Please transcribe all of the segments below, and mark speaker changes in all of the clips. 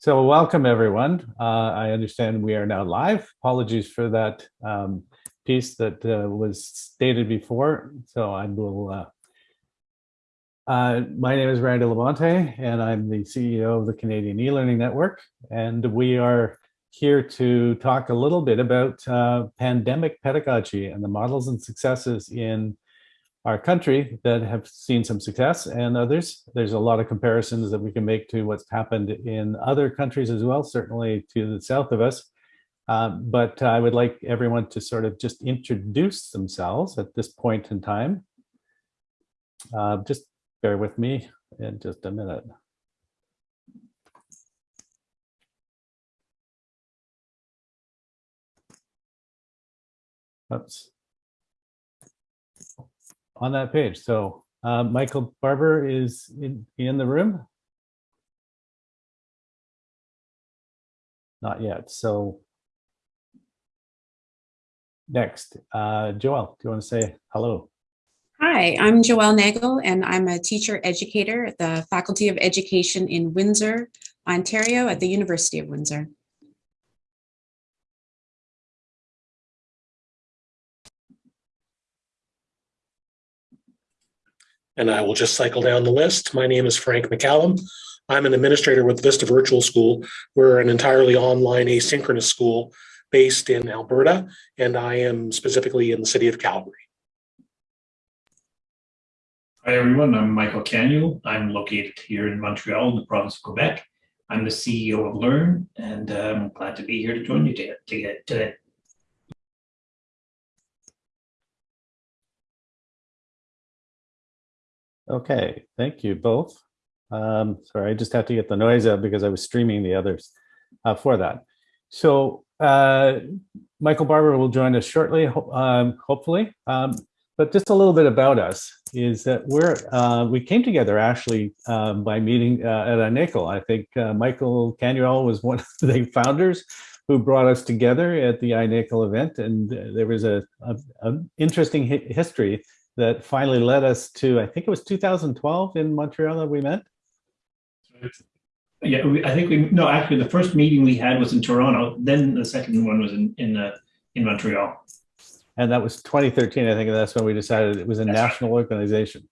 Speaker 1: So welcome everyone. Uh, I understand we are now live. Apologies for that um, piece that uh, was stated before. So I will, uh, uh my name is Randy LaBonte and I'm the CEO of the Canadian e-learning network. And we are here to talk a little bit about uh, pandemic pedagogy and the models and successes in our country that have seen some success and others. There's a lot of comparisons that we can make to what's happened in other countries as well, certainly to the south of us. Um, but I would like everyone to sort of just introduce themselves at this point in time. Uh, just bear with me in just a minute. Oops on that page. So uh, Michael Barber is in, in the room. Not yet. So next, uh, Joelle, do you want to say hello?
Speaker 2: Hi, I'm Joelle Nagel, and I'm a teacher educator at the Faculty of Education in Windsor, Ontario at the University of Windsor.
Speaker 3: And I will just cycle down the list. My name is Frank McCallum. I'm an administrator with Vista Virtual School. We're an entirely online asynchronous school based in Alberta, and I am specifically in the city of Calgary.
Speaker 4: Hi everyone, I'm Michael Canuel. I'm located here in Montreal in the province of Quebec. I'm the CEO of Learn, and I'm um, glad to be here to join you today.
Speaker 1: Okay, thank you both. Um, sorry, I just have to get the noise out because I was streaming the others uh, for that. So uh, Michael Barber will join us shortly, um, hopefully. Um, but just a little bit about us is that we're uh, we came together actually um, by meeting uh, at INACOL. I think uh, Michael Canuel was one of the founders who brought us together at the INACOL event, and there was a, a, a interesting hi history that finally led us to, I think it was 2012 in Montreal that we met.
Speaker 4: Yeah, we, I think we, no, actually the first meeting we had was in Toronto. Then the second one was in, in, uh, in Montreal.
Speaker 1: And that was 2013. I think that's when we decided it was a that's national right. organization.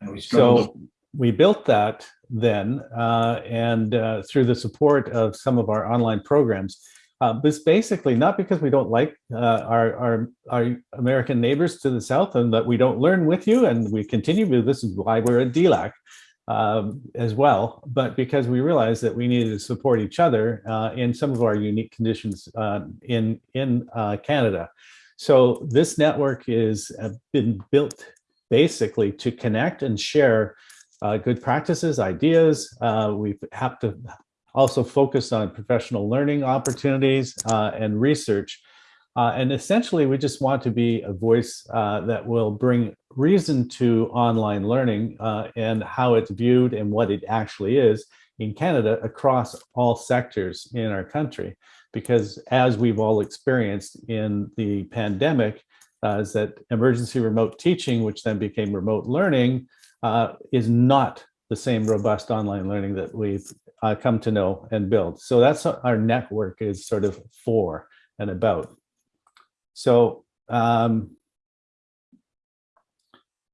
Speaker 4: And we
Speaker 1: so we built that then uh, and uh, through the support of some of our online programs, uh, but it's basically not because we don't like uh, our, our, our American neighbors to the south and that we don't learn with you and we continue, but this is why we're at DLAC um, as well, but because we realized that we needed to support each other uh, in some of our unique conditions uh, in, in uh, Canada. So this network is uh, been built basically to connect and share uh, good practices, ideas. Uh, we have to also focused on professional learning opportunities uh, and research. Uh, and essentially, we just want to be a voice uh, that will bring reason to online learning uh, and how it's viewed and what it actually is in Canada across all sectors in our country. Because as we've all experienced in the pandemic, uh, is that emergency remote teaching, which then became remote learning, uh, is not the same robust online learning that we've uh, come to know and build. So that's our network is sort of for and about. So um,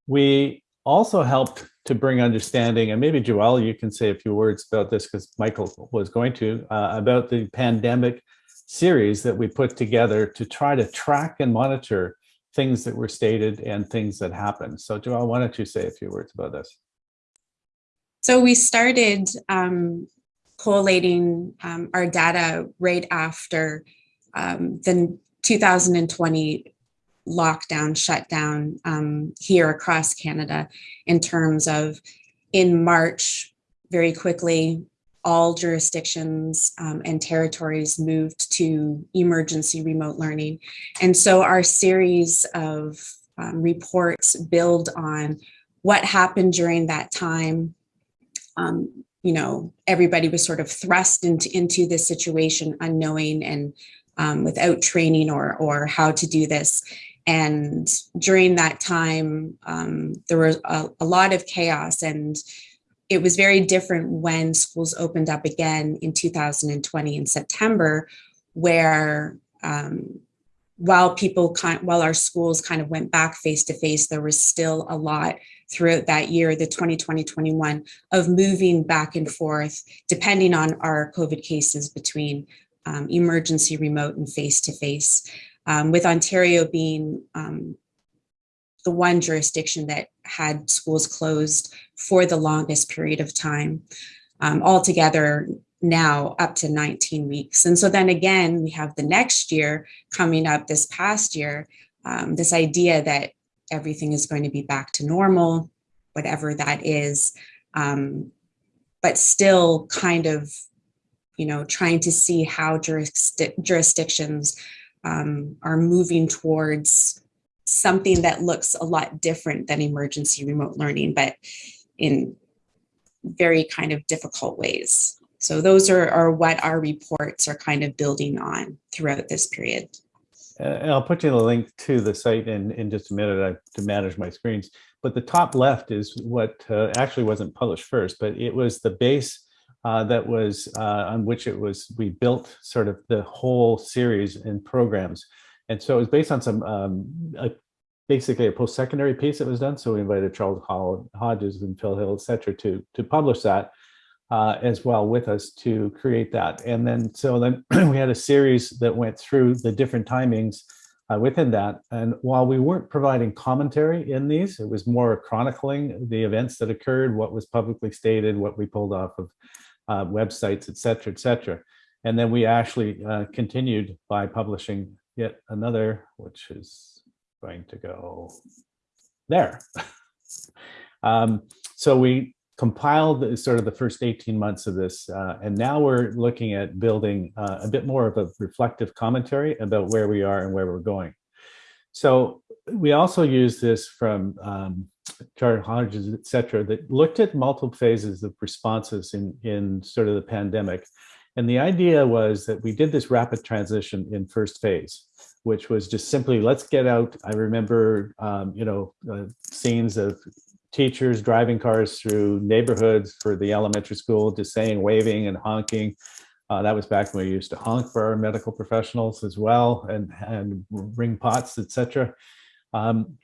Speaker 1: we also helped to bring understanding, and maybe Joelle, you can say a few words about this because Michael was going to, uh, about the pandemic series that we put together to try to track and monitor things that were stated and things that happened. So Joelle, why don't you say a few words about this?
Speaker 2: So we started um, collating um, our data right after um, the 2020 lockdown, shutdown um, here across Canada in terms of in March, very quickly, all jurisdictions um, and territories moved to emergency remote learning. And so our series of um, reports build on what happened during that time, um, you know, everybody was sort of thrust into, into this situation unknowing and um, without training or, or how to do this. And during that time, um, there was a, a, lot of chaos and it was very different when schools opened up again in 2020 in September, where um, while people kind while our schools kind of went back face to face, there was still a lot throughout that year, the 2020-21, of moving back and forth, depending on our COVID cases between um, emergency remote and face to face. With Ontario being um, the one jurisdiction that had schools closed for the longest period of time, um, altogether now up to 19 weeks. And so then again, we have the next year coming up this past year, um, this idea that everything is going to be back to normal, whatever that is, um, but still kind of, you know, trying to see how jurisdi jurisdictions um, are moving towards something that looks a lot different than emergency remote learning, but in very kind of difficult ways. So those are, are what our reports are kind of building on throughout this period.
Speaker 1: And I'll put you the link to the site in, in just a minute I to manage my screens. But the top left is what uh, actually wasn't published first, but it was the base uh, that was uh, on which it was, we built sort of the whole series and programs. And so it was based on some, um, a, basically a post-secondary piece that was done. So we invited Charles Hodges and Phil Hill, et cetera, to, to publish that uh, as well with us to create that. And then, so then we had a series that went through the different timings uh, within that. And while we weren't providing commentary in these, it was more chronicling the events that occurred, what was publicly stated, what we pulled off of uh, websites, et cetera, et cetera. And then we actually uh, continued by publishing yet another, which is going to go there. um, so we compiled the, sort of the first 18 months of this, uh, and now we're looking at building uh, a bit more of a reflective commentary about where we are and where we're going. So we also use this from um, Charles Hodges, et cetera, that looked at multiple phases of responses in, in sort of the pandemic. And the idea was that we did this rapid transition in first phase, which was just simply, let's get out. I remember, um, you know, uh, scenes of teachers driving cars through neighborhoods for the elementary school, just saying, waving and honking. Uh, that was back when we used to honk for our medical professionals as well and, and ring pots, etc. Um,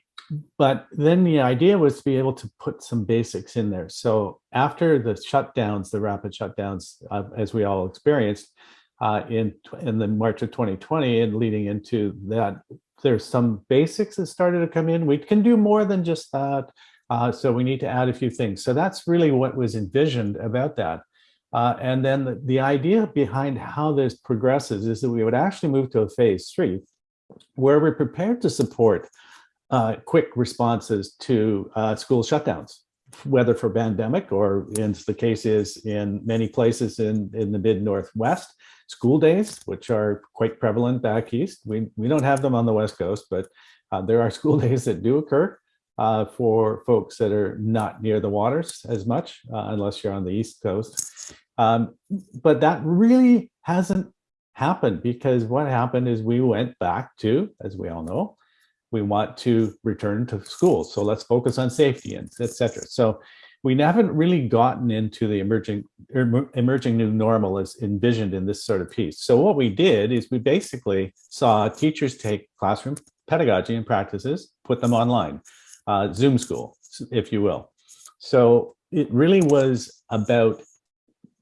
Speaker 1: but then the idea was to be able to put some basics in there. So after the shutdowns, the rapid shutdowns, uh, as we all experienced uh, in, in the March of 2020 and leading into that, there's some basics that started to come in. We can do more than just that. Uh, so we need to add a few things. So that's really what was envisioned about that. Uh, and then the, the, idea behind how this progresses is that we would actually move to a phase three, where we're prepared to support uh, quick responses to uh, school shutdowns, whether for pandemic or in the case is in many places in, in the mid-Northwest, school days, which are quite prevalent back east. We, we don't have them on the West Coast, but uh, there are school days that do occur uh, for folks that are not near the waters as much, uh, unless you're on the East Coast. Um, but that really hasn't happened because what happened is we went back to, as we all know, we want to return to school. So let's focus on safety and etc. So we haven't really gotten into the emerging emerging new normal as envisioned in this sort of piece. So what we did is we basically saw teachers take classroom pedagogy and practices, put them online uh, Zoom school, if you will. So it really was about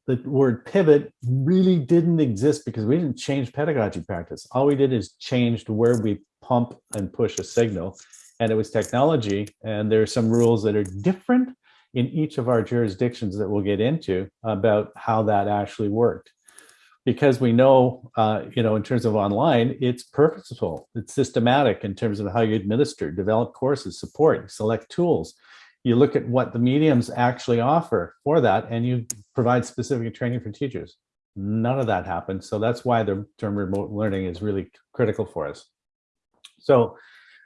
Speaker 1: the word pivot really didn't exist because we didn't change pedagogy practice. All we did is changed where we pump and push a signal and it was technology. And there are some rules that are different in each of our jurisdictions that we'll get into about how that actually worked because we know, uh, you know, in terms of online, it's purposeful, it's systematic in terms of how you administer, develop courses, support, select tools. You look at what the mediums actually offer for that, and you provide specific training for teachers. None of that happened. So that's why the term remote learning is really critical for us. So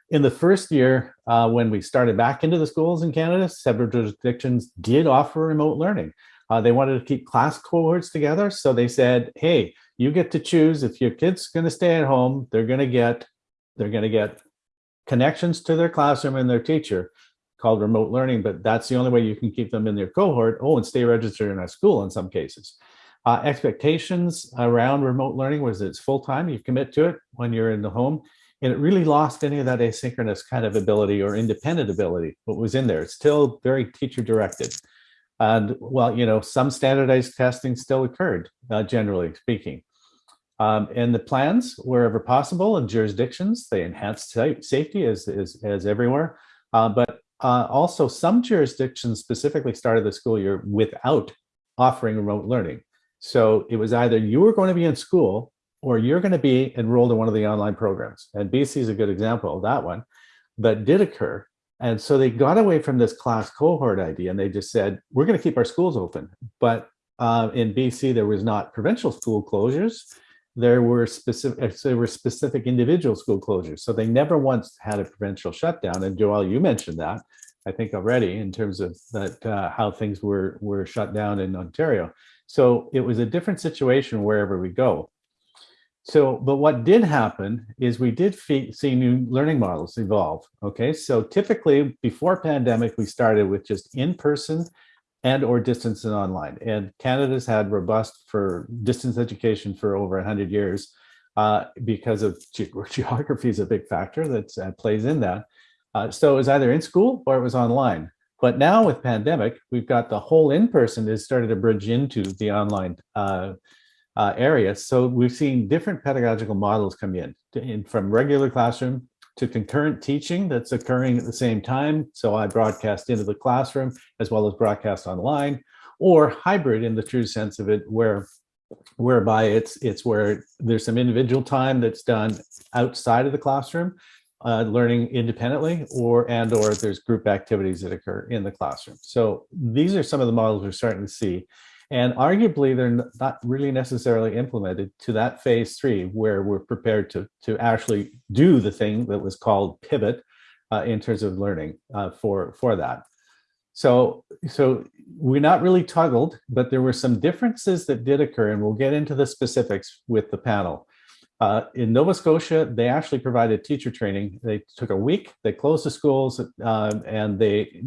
Speaker 1: in the first year, uh, when we started back into the schools in Canada, several jurisdictions did offer remote learning. Uh, they wanted to keep class cohorts together. So they said, hey, you get to choose if your kid's going to stay at home, they're going to get they're going to get connections to their classroom and their teacher. called remote learning, but that's the only way you can keep them in their cohort. Oh, and stay registered in our school in some cases. Uh, expectations around remote learning was it's full time, you commit to it when you're in the home. And it really lost any of that asynchronous kind of ability or independent ability, what was in there. It's still very teacher directed. And well, you know, some standardized testing still occurred, uh, generally speaking. Um, and the plans, wherever possible, in jurisdictions, they enhanced safety as, as, as everywhere. Uh, but uh, also some jurisdictions specifically started the school year without offering remote learning. So it was either you were going to be in school or you're going to be enrolled in one of the online programs. And BC is a good example of that one that did occur. And so they got away from this class cohort idea and they just said, we're going to keep our schools open. But uh, in BC, there was not provincial school closures. There were specific, there were specific individual school closures. So they never once had a provincial shutdown. And Joelle, you mentioned that, I think already in terms of that, uh, how things were, were shut down in Ontario. So it was a different situation wherever we go. So, but what did happen is we did see new learning models evolve. Okay, so typically before pandemic, we started with just in-person and or distance and online. And Canada's had robust for distance education for over 100 years uh, because of ge geography is a big factor that uh, plays in that. Uh, so it was either in school or it was online. But now with pandemic, we've got the whole in-person is started to bridge into the online uh, area. So we've seen different pedagogical models come in, to, in, from regular classroom to concurrent teaching that's occurring at the same time. So I broadcast into the classroom as well as broadcast online or hybrid in the true sense of it where whereby it's it's where there's some individual time that's done outside of the classroom uh, learning independently or and or there's group activities that occur in the classroom. So these are some of the models we're starting to see. And arguably, they're not really necessarily implemented to that phase three, where we're prepared to, to actually do the thing that was called pivot uh, in terms of learning uh, for, for that. So, so we're not really toggled, but there were some differences that did occur, and we'll get into the specifics with the panel. Uh, in Nova Scotia, they actually provided teacher training. They took a week, they closed the schools, um, and they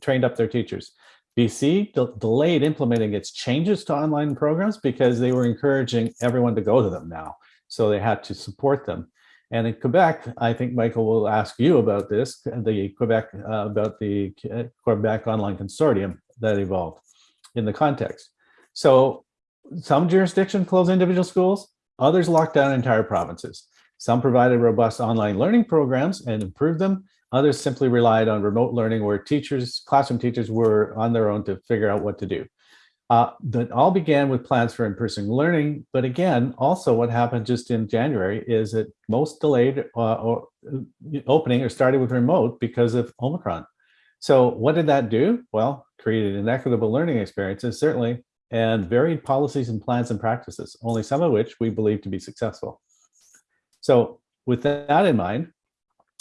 Speaker 1: trained up their teachers. BC de delayed implementing its changes to online programs because they were encouraging everyone to go to them now. So they had to support them. And in Quebec, I think Michael will ask you about this, the Quebec, uh, about the Quebec Online Consortium that evolved in the context. So some jurisdictions closed individual schools, Others locked down entire provinces. Some provided robust online learning programs and improved them. Others simply relied on remote learning where teachers, classroom teachers were on their own to figure out what to do. Uh, that all began with plans for in-person learning, but again, also what happened just in January is that most delayed uh, or opening or started with remote because of Omicron. So what did that do? Well, created inequitable learning experiences, certainly, and varied policies and plans and practices, only some of which we believe to be successful. So with that in mind,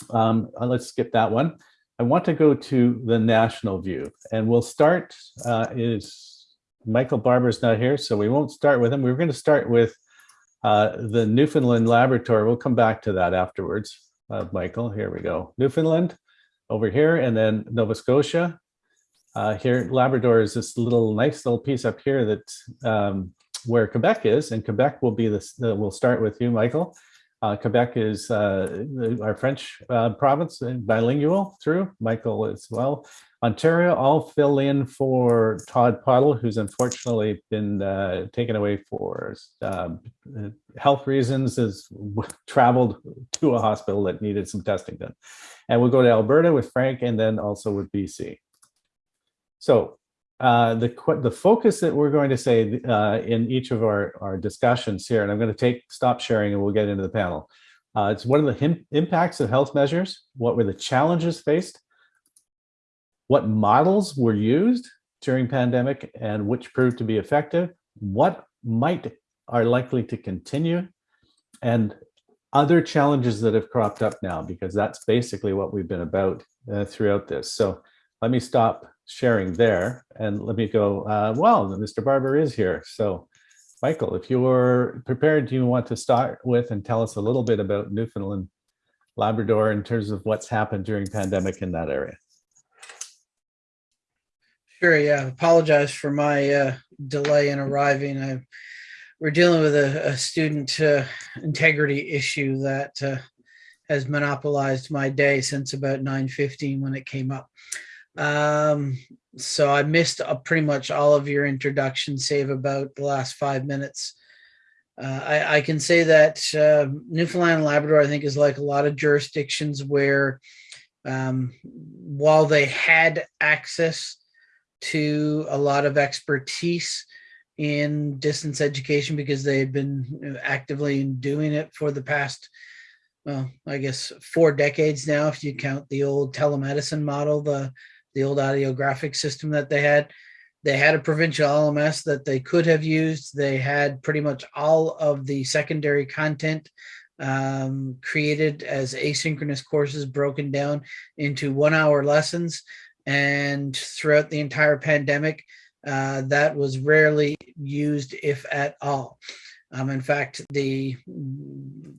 Speaker 1: um, uh, let's skip that one. I want to go to the national view and we'll start, uh, is Michael Barber's not here, so we won't start with him. We're going to start with uh, the Newfoundland Labrador. We'll come back to that afterwards. Uh, Michael, here we go. Newfoundland over here and then Nova Scotia uh, here, Labrador is this little nice little piece up here that um, where Quebec is, and Quebec will be this. Uh, we'll start with you, Michael. Uh, Quebec is uh, our French uh, province, uh, bilingual through Michael as well. Ontario, I'll fill in for Todd Pottle, who's unfortunately been uh, taken away for um, health reasons, has traveled to a hospital that needed some testing done. And we'll go to Alberta with Frank and then also with BC. So uh, the, the focus that we're going to say uh, in each of our, our discussions here, and I'm going to take stop sharing and we'll get into the panel. Uh, it's what are the impacts of health measures? What were the challenges faced? What models were used during pandemic and which proved to be effective? What might are likely to continue? And other challenges that have cropped up now, because that's basically what we've been about uh, throughout this. So let me stop sharing there and let me go, uh, well, Mr. Barber is here. So Michael, if you're prepared, do you want to start with and tell us a little bit about Newfoundland, Labrador in terms of what's happened during pandemic in that area?
Speaker 5: Sure, yeah. Apologize for my uh, delay in arriving. I, we're dealing with a, a student uh, integrity issue that uh, has monopolized my day since about 9.15 when it came up. Um, so I missed uh, pretty much all of your introduction, save about the last five minutes. Uh, I, I can say that uh, Newfoundland and Labrador, I think, is like a lot of jurisdictions where um, while they had access to a lot of expertise in distance education because they had been actively doing it for the past, well, I guess four decades now, if you count the old telemedicine model, the, the old audiographic system that they had. They had a provincial LMS that they could have used. They had pretty much all of the secondary content um, created as asynchronous courses broken down into one hour lessons. And throughout the entire pandemic, uh, that was rarely used, if at all. Um, in fact, the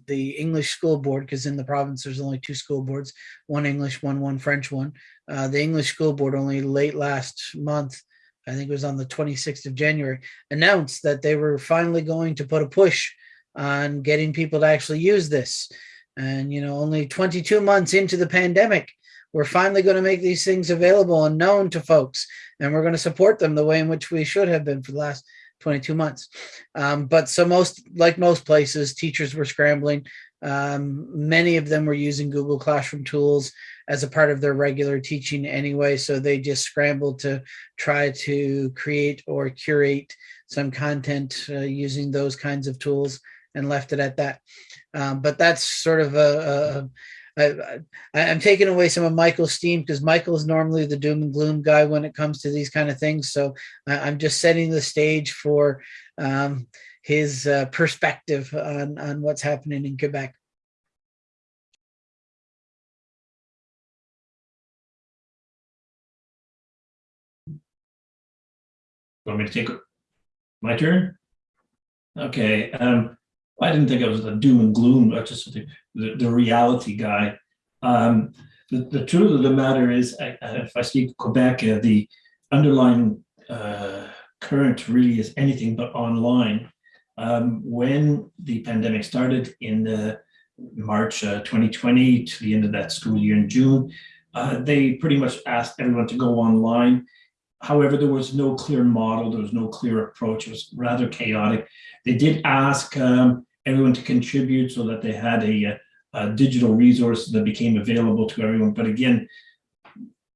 Speaker 5: the English school board, because in the province there's only two school boards, one English one, one French one. Uh, the English school board only late last month, I think it was on the 26th of January, announced that they were finally going to put a push on getting people to actually use this. And, you know, only 22 months into the pandemic, we're finally going to make these things available and known to folks. And we're going to support them the way in which we should have been for the last 22 months. Um, but so most, like most places, teachers were scrambling. Um, many of them were using Google Classroom tools as a part of their regular teaching anyway. So they just scrambled to try to create or curate some content uh, using those kinds of tools and left it at that. Um, but that's sort of a, a, a, I, I'm taking away some of Michael's steam because Michael is normally the doom and gloom guy when it comes to these kind of things. So I, am just setting the stage for um, his uh, perspective on, on what's happening in Quebec.
Speaker 4: Want me to take my turn? Okay, um, I didn't think I was the doom and gloom, but just the, the, reality guy. Um, the, the truth of the matter is, I, if I speak Quebec, uh, the underlying uh, current really is anything but online. Um, when the pandemic started in uh, March 2020 to the end of that school year in June, uh, they pretty much asked everyone to go online. However, there was no clear model, there was no clear approach, it was rather chaotic. They did ask um, everyone to contribute so that they had a, a, digital resource that became available to everyone. But again,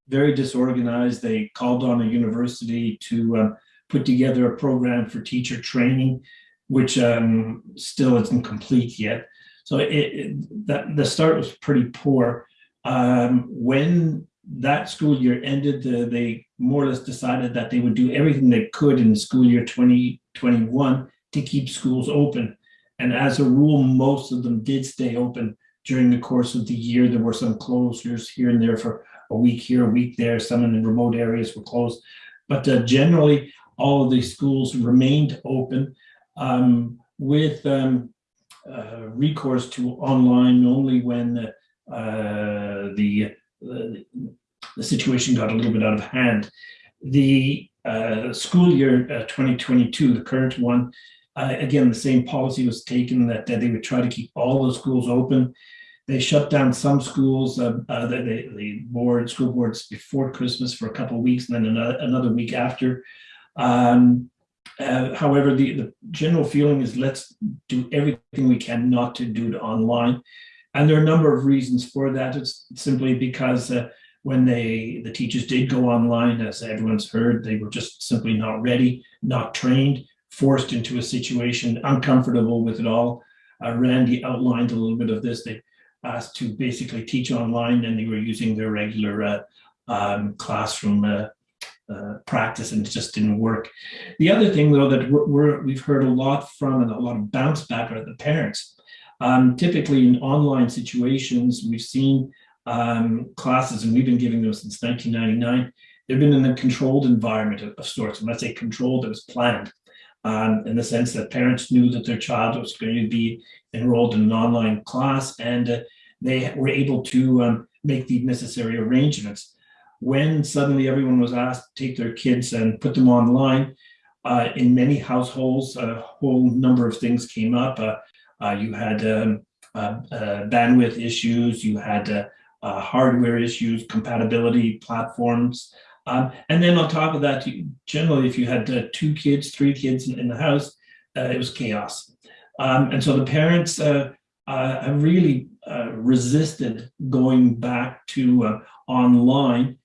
Speaker 4: very disorganized. They called on a university to uh, put together a program for teacher training, which um, still isn't complete yet. So it, it, that the start was pretty poor. Um, when that school year ended, uh, they more or less decided that they would do everything they could in the school year 2021 to keep schools open. And as a rule, most of them did stay open during the course of the year. There were some closures here and there for a week here, a week there. Some in the remote areas were closed. But uh, generally, all of these schools remained open um, with um, uh, recourse to online only when uh, the, the, the situation got a little bit out of hand. The uh, school year uh, 2022, the current one, uh, again, the same policy was taken that, that, they would try to keep all the schools open. They shut down some schools, uh, uh, the, the, board, school boards before Christmas for a couple of weeks and then another, another week after. Um, uh, however, the, the general feeling is let's do everything we can not to do it online. And there are a number of reasons for that. It's simply because uh, when they the teachers did go online, as everyone's heard, they were just simply not ready, not trained forced into a situation, uncomfortable with it all. Uh, Randy outlined a little bit of this. They asked to basically teach online and they were using their regular uh, um, classroom uh, uh practice and it just didn't work. The other thing though that we have heard a lot from and a lot of bounce back are the parents. Um, typically in online situations, we've seen um, classes and we've been giving them since 1999. They've been in a controlled environment of, of sorts. And I say controlled, it was planned um, in the sense that parents knew that their child was going to be enrolled in an online class and uh, they were able to um, make the necessary arrangements. when suddenly everyone was asked to take their kids and put them online, uh, in many households, a whole number of things came up. Uh, uh, you had um, uh, uh, bandwidth issues, you had hardware issues, compatibility platforms. Um, and then on top of that, you, generally, if you had uh, two kids, three kids in, in the house, uh, it was chaos. Um, and so the parents uh, uh, really uh, resisted going back to uh, online.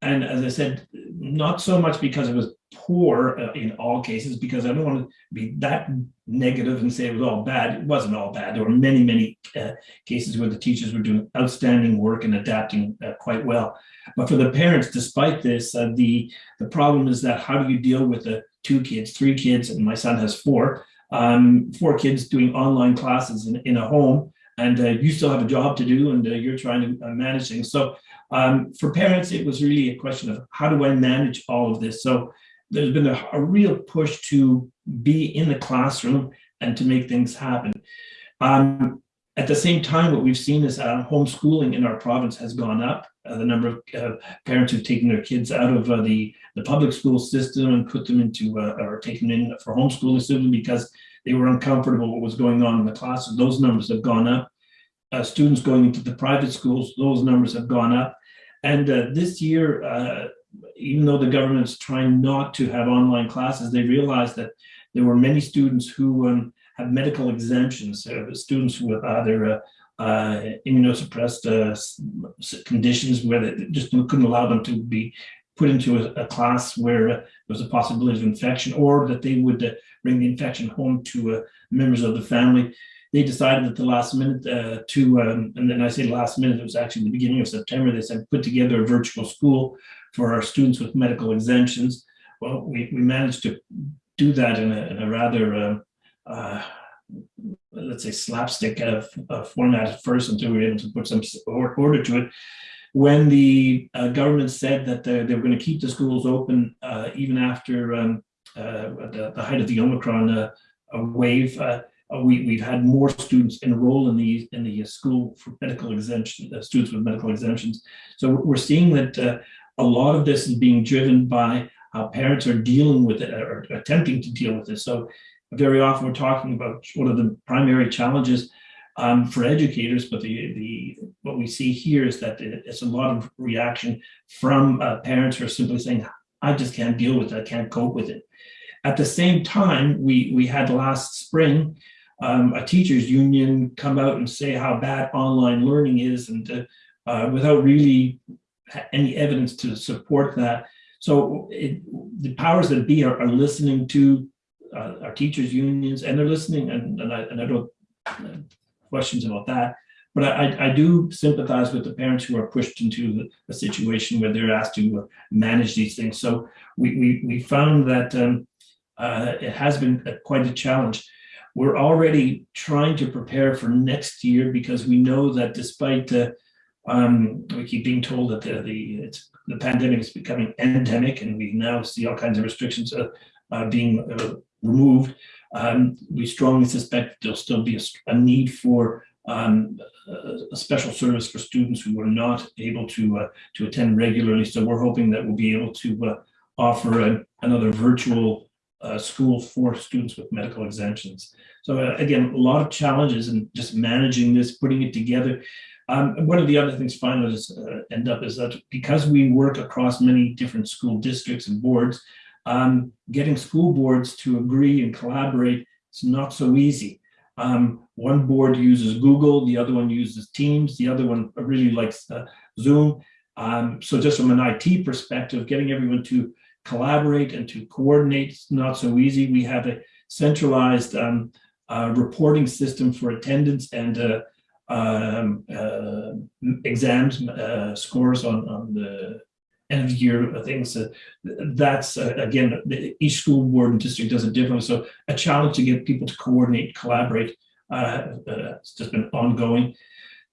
Speaker 4: And as I said, not so much because it was poor uh, in all cases, because I don't want to be that negative and say it was all bad. It wasn't all bad. There were many, many uh, cases where the teachers were doing outstanding work and adapting uh, quite well. But for the parents, despite this, uh, the, the problem is that how do you deal with the two kids, three kids, and my son has four, um, four kids doing online classes in, in a home, and uh, you still have a job to do, and uh, you're trying to manage things. So um, for parents, it was really a question of how do I manage all of this? So there's been a, a real push to be in the classroom and to make things happen. Um, at the same time, what we've seen is uh, homeschooling in our province has gone up. Uh, the number of uh, parents who've taken their kids out of uh, the, the public school system and put them into, uh, or taken in for homeschooling simply because they were uncomfortable what was going on in the classes. Those numbers have gone up. Uh, students going into the private schools, those numbers have gone up. And this year, even though the government's trying not to have online classes, they realized that there were many students who um, have medical exemptions, students with either uh, uh, immunosuppressed uh, conditions where they just couldn't allow them to be put into a, a class where uh, there was a possibility of infection or that they would bring the infection home to members of the family. They decided at the last minute uh, to, um, and then I say last minute, it was actually the beginning of September, they said put together a virtual school for our students with medical exemptions. Well, we, we managed to do that in a, in a rather, uh, uh, let's say slapstick uh, uh, format at first until we were able to put some order to it. When the uh, government said that they were going to keep the schools open even after um, the, the, height of the Omicron wave, uh, we, we've had more students enroll in the in the school for medical exemption, uh, students with medical exemptions. So we're seeing that uh, a lot of this is being driven by how parents are dealing with it or attempting to deal with it. So very often we're talking about one of the primary challenges um, for educators, but the, the what we see here is that it's a lot of reaction from uh, parents who are simply saying, I just can't deal with it, I can't cope with it. At the same time, we, we had last spring um, a teachers union come out and say how bad online learning is and uh, uh, without really any evidence to support that. So it, the powers that be are, are listening to uh, our teachers unions and they're listening and, and, I, and I don't uh, questions about that. But I, I do sympathize with the parents who are pushed into a situation where they're asked to uh, manage these things. So we, we, we found that um, uh, it has been quite a challenge. We're already trying to prepare for next year because we know that despite uh, um, we keep being told that the the, the, pandemic is becoming endemic and we now see all kinds of restrictions uh, uh, being uh, removed. Um, we strongly suspect there'll still be a, a need for um, a special service for students who are not able to uh, to attend regularly. So we're hoping that we'll be able to uh, offer a, another virtual uh, school for students with medical exemptions. So again, a lot of challenges in just managing this, putting it together. Um, one of the other things finalists uh, end up is that because we work across many different school districts and boards, um, getting school boards to agree and collaborate is not so easy. Um, one board uses Google, the other one uses Teams, the other one really likes uh, Zoom. Um, so just from an IT perspective, getting everyone to collaborate and to coordinate is not so easy. We have a centralized um, uh, reporting system for attendance and uh, um, uh, exams uh, scores on, on the end of year things. that's, uh, again, each school board and district does it differently. So a challenge to get people to coordinate, collaborate, uh, it's just been ongoing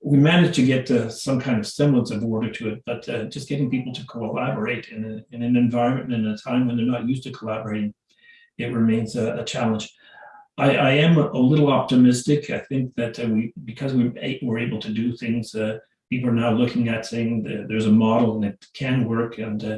Speaker 4: we managed to get uh, some kind of semblance of order to it, but uh, just getting people to collaborate in, a, in, an environment and in a time when they're not used to collaborating, it remains a, a challenge. I, I, am a little optimistic. I think that uh, we, because we were able to do things uh, people are now looking at saying there's a model and it can work. And uh,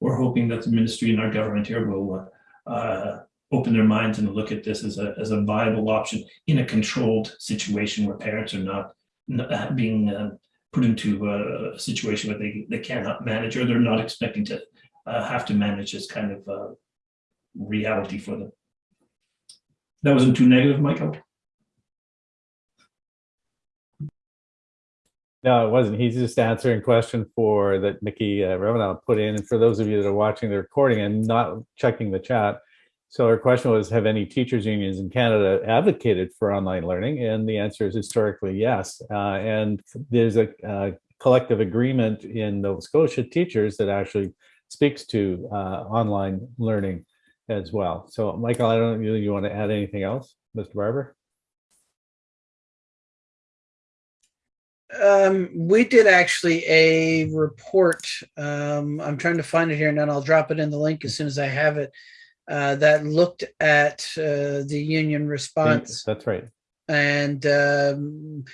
Speaker 4: we're hoping that the ministry and our government here will uh, uh, open their minds and look at this as a, as a viable option in a controlled situation where parents are not, not being uh, put into a, situation where they, they cannot manage or they're not expecting to uh, have to manage this kind of uh, reality for them. That wasn't too negative, Michael?
Speaker 1: No, it wasn't. He's just answering question for that Nikki uh, Revenant put in. And for those of you that are watching the recording and not checking the chat, so her question was, have any teachers unions in Canada advocated for online learning? And the answer is historically yes. Uh, and there's a, a collective agreement in Nova Scotia teachers that actually speaks to uh, online learning as well. So Michael, I don't know, you want to add anything else, Mr. Barber?
Speaker 5: Um, we did actually a report. Um, I'm trying to find it here and then I'll drop it in the link as soon as I have it. Uh, that looked at uh, the union response.
Speaker 1: That's right.
Speaker 5: And um,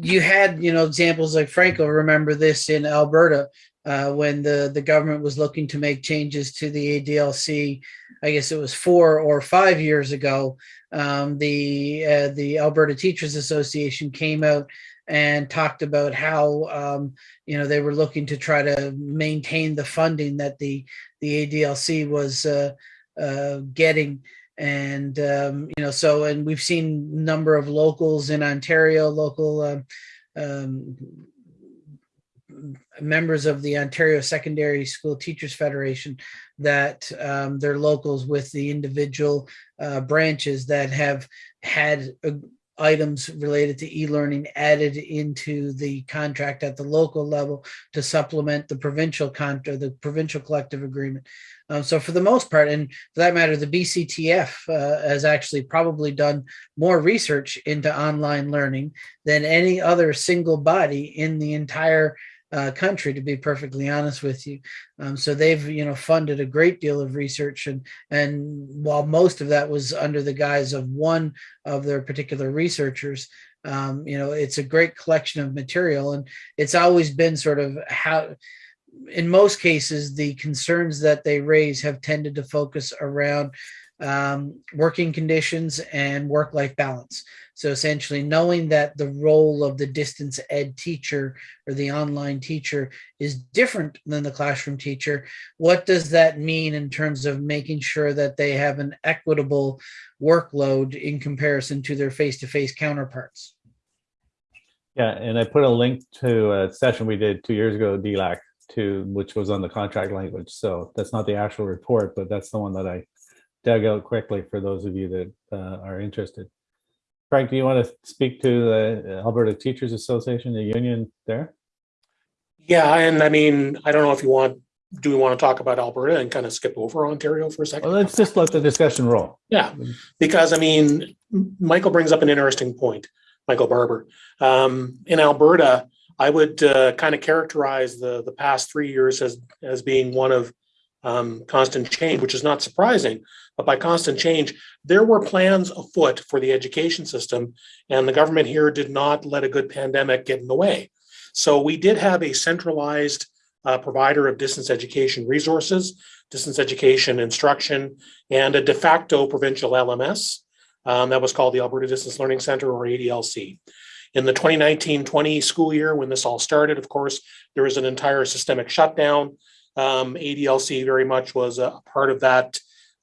Speaker 5: you had, you know, examples like Franco. Remember this in Alberta uh, when the the government was looking to make changes to the ADLC. I guess it was four or five years ago. Um, the uh, the Alberta Teachers Association came out and talked about how um, you know they were looking to try to maintain the funding that the the ADLC was uh, uh, getting and um, you know so and we've seen number of locals in Ontario local uh, um, members of the Ontario Secondary School Teachers Federation that um, they're locals with the individual uh, branches that have had uh, items related to e-learning added into the contract at the local level to supplement the provincial contract, the provincial collective agreement. Um, so for the most part, and for that matter, the BCTF uh, has actually probably done more research into online learning than any other single body in the entire uh, country, to be perfectly honest with you. Um, so they've, you know, funded a great deal of research, and and while most of that was under the guise of one of their particular researchers, um, you know, it's a great collection of material, and it's always been sort of how. In most cases, the concerns that they raise have tended to focus around um, working conditions and work-life balance. So essentially knowing that the role of the distance ed teacher or the online teacher is different than the classroom teacher, what does that mean in terms of making sure that they have an equitable workload in comparison to their face-to-face -face counterparts?
Speaker 1: Yeah, and I put a link to a session we did two years ago, DLAC, to which was on the contract language. So that's not the actual report, but that's the one that I dug out quickly for those of you that uh, are interested. Frank, do you want to speak to the Alberta Teachers Association, the union there?
Speaker 3: Yeah, and I mean, I don't know if you want, do we want to talk about Alberta and kind of skip over Ontario for a second?
Speaker 1: Well, let's just let the discussion roll.
Speaker 3: Yeah, because I mean, Michael brings up an interesting point, Michael Barber. Um, in Alberta, I would uh, kind of characterize the the past three years as as being one of um, constant change, which is not surprising. But by constant change, there were plans afoot for the education system, and the government here did not let a good pandemic get in the way. So we did have a centralized uh, provider of distance education resources, distance education instruction, and a de facto provincial LMS um, that was called the Alberta Distance Learning Center or ADLC. In the 2019-20 school year, when this all started, of course, there was an entire systemic shutdown. Um, ADLC very much was a part of that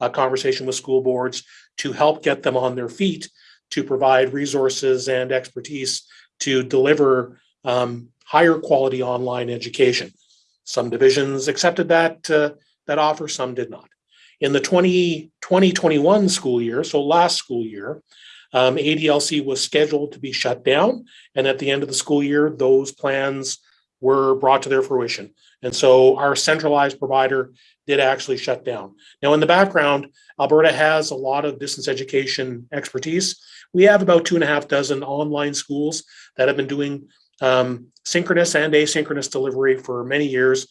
Speaker 3: conversation with school boards to help get them on their feet to provide resources and expertise to deliver um, higher quality online education. Some divisions accepted that, uh, that offer, some did not. In the 2020-21 school year, so last school year, um, ADLC was scheduled to be shut down. And at the end of the school year, those plans were brought to their fruition. And so our centralized provider did actually shut down. Now in the background, Alberta has a lot of distance education expertise. We have about two and a half dozen online schools that have been doing um, synchronous and asynchronous delivery for many years.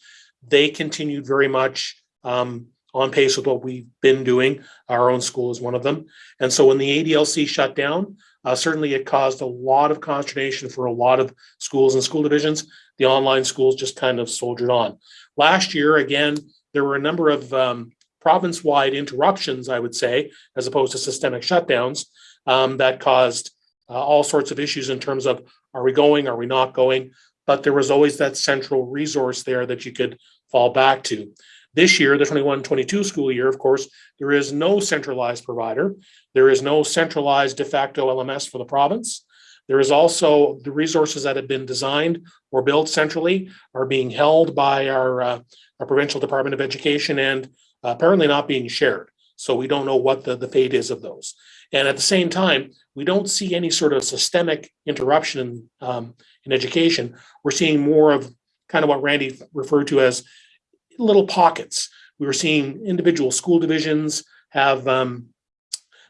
Speaker 3: They continued very much um, on pace with what we've been doing. Our own school is one of them. And so when the ADLC shut down, Uh, certainly, it caused a lot of consternation for a lot of schools and school divisions. The online schools just kind of soldiered on. Last year, again, there were a number of um, province-wide interruptions, I would say, as opposed to systemic shutdowns um, that caused uh, all sorts of issues in terms of are we going, are we not going? But there was always that central resource there that you could fall back to. This year, the 21-22 school year, of course, there is no centralized provider. There is no centralized de facto LMS for the province. There is also the resources that have been designed or built centrally are being held by our, uh, our provincial Department of Education and apparently not being shared. So we don't know what the, the fate is of those. And at the same time, we don't see any sort of systemic interruption in, um, in education. We're seeing more of kind of what Randy referred to as little pockets. We were seeing individual school divisions have um,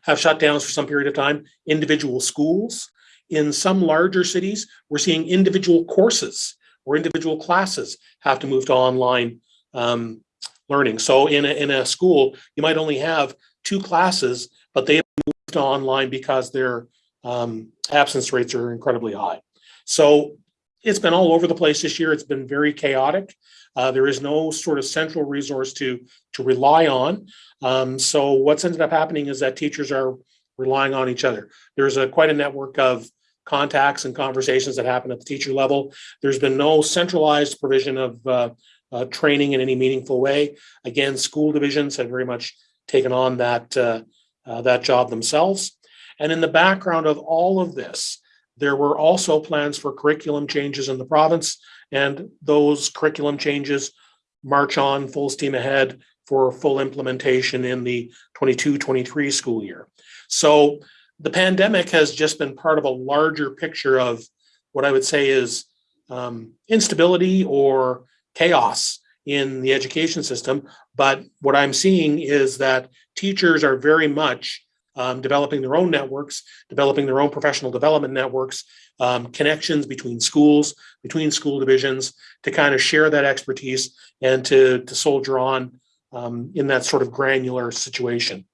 Speaker 3: have shutdowns for some period of time, individual schools. In some larger cities, we're seeing individual courses or individual classes have to move to online um, learning. So in a, in a school, you might only have two classes, but they moved to online because their um, absence rates are incredibly high. So it's been all over the place this year. It's been very chaotic. Uh, there is no sort of central resource to to rely on. Um, so what's ended up happening is that teachers are relying on each other. There's a quite a network of contacts and conversations that happen at the teacher level. There's been no centralized provision of uh, uh, training in any meaningful way. Again, school divisions have very much taken on that uh, uh, that job themselves. And in the background of all of this, there were also plans for curriculum changes in the province, and those curriculum changes march on full steam ahead for full implementation in the 22-23 school year. So the pandemic has just been part of a larger picture of what I would say is um, instability or chaos in the education system. But what I'm seeing is that teachers are very much um, developing their own networks, developing their own professional development networks, um, connections between schools, between school divisions, to kind of share that expertise and to, to soldier on um, in that sort of granular situation.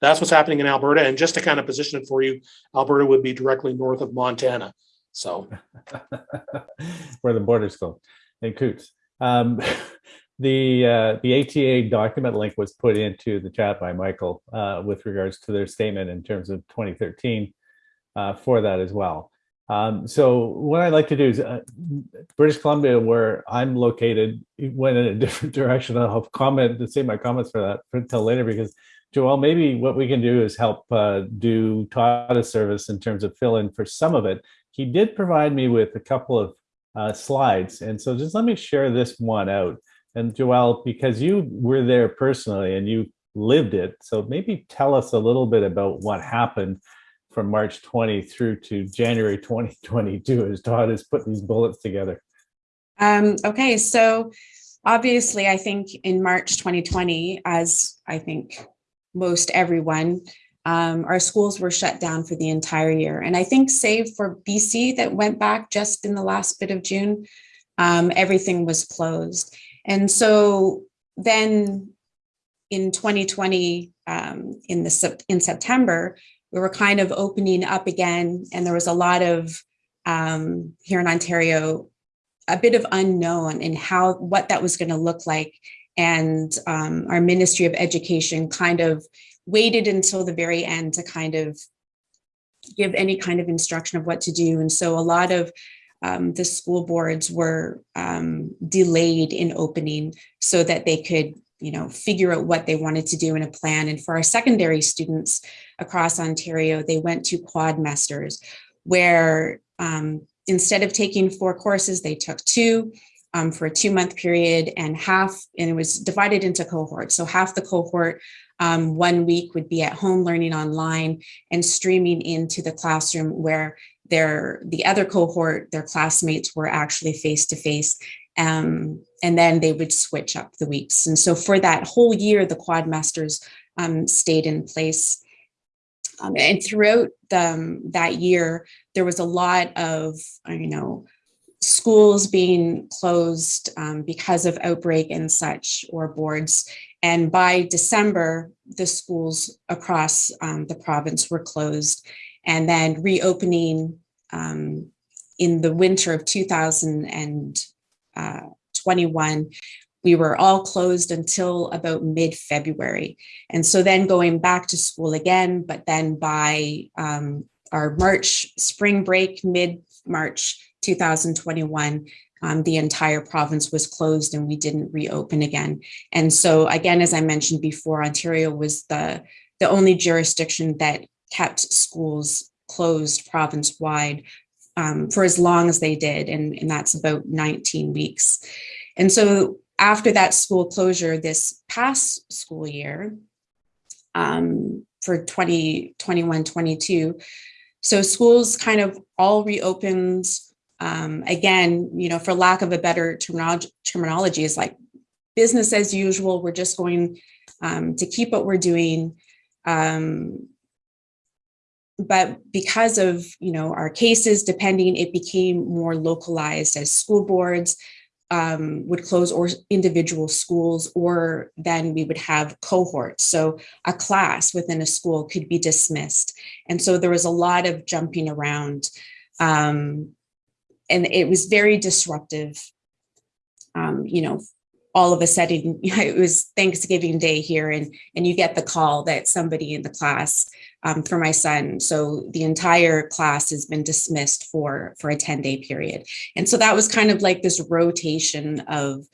Speaker 3: That's what's happening in Alberta. And just to kind of position it for you, Alberta would be directly north of Montana. So
Speaker 1: where the borders go in Coutts. Um, the uh, the ATA document link was put into the chat by Michael uh, with regards to their statement in terms of 2013 uh, for that as well. Um, so what I'd like to do is uh, British Columbia, where I'm located, went in a different direction. I'll comment to say my comments for that until later because Joelle, maybe what we can do is help uh, do Todd a service in terms of fill in for some of it. He did provide me with a couple of uh, slides. And so just let me share this one out. And Joelle, because you were there personally and you lived it, so maybe tell us a little bit about what happened from March 20 through to January 2022 as Todd has put these bullets together.
Speaker 2: Um, okay, so obviously I think in March 2020, as I think most everyone, um, our schools were shut down for the entire year. And I think save for BC that went back just in the last bit of June, um, everything was closed. And so then in 2020, um, in the in September, we were kind of opening up again, and there was a lot of um, here in Ontario, a bit of unknown in how what that was going to look like. And um, our Ministry of Education kind of waited until the very end to kind of give any kind of instruction of what to do. And so a lot of um, the school boards were um, delayed in opening so that they could you know, figure out what they wanted to do in a plan. And for our secondary students across Ontario, they went to quadmesters where um, instead of taking four courses, they took two um, for a two month period and half, and it was divided into cohorts. So half the cohort um, one week would be at home learning online and streaming into the classroom where their the other cohort, their classmates were actually face to face. Um, and then they would switch up the weeks. And so for that whole year, the quadmesters um, stayed in place. Um, and throughout the, um, that year, there was a lot of, you know, schools being closed um, because of outbreak and such or boards and by December, the schools across um, the province were closed. and then reopening um, in the winter of 2021, we were all closed until about mid-February. And so then going back to school again, but then by um, our March spring break, mid-March 2021, um, the entire province was closed and we didn't reopen again. And so again, as I mentioned before, Ontario was the, the only jurisdiction that kept schools closed province-wide um, for as long as they did, and, and that's about 19 weeks. And so after that school closure this past school year um, for 2021, 22, so schools kind of all reopened um, again, you know, for lack of a better terminology, terminology is like business as usual. We're just going um, to keep what we're doing. Um, but because of, you know, our cases, depending, it became more localized as school boards um, would close or individual schools, or then we would have cohorts. So a class within a school could be dismissed. And so there was a lot of jumping around. Um, and it was very disruptive. Um, you know, all of a sudden it was Thanksgiving Day here, and and you get the call that somebody in the class um, for my son. So the entire class has been dismissed for for a 10 day period. And so that was kind of like this rotation of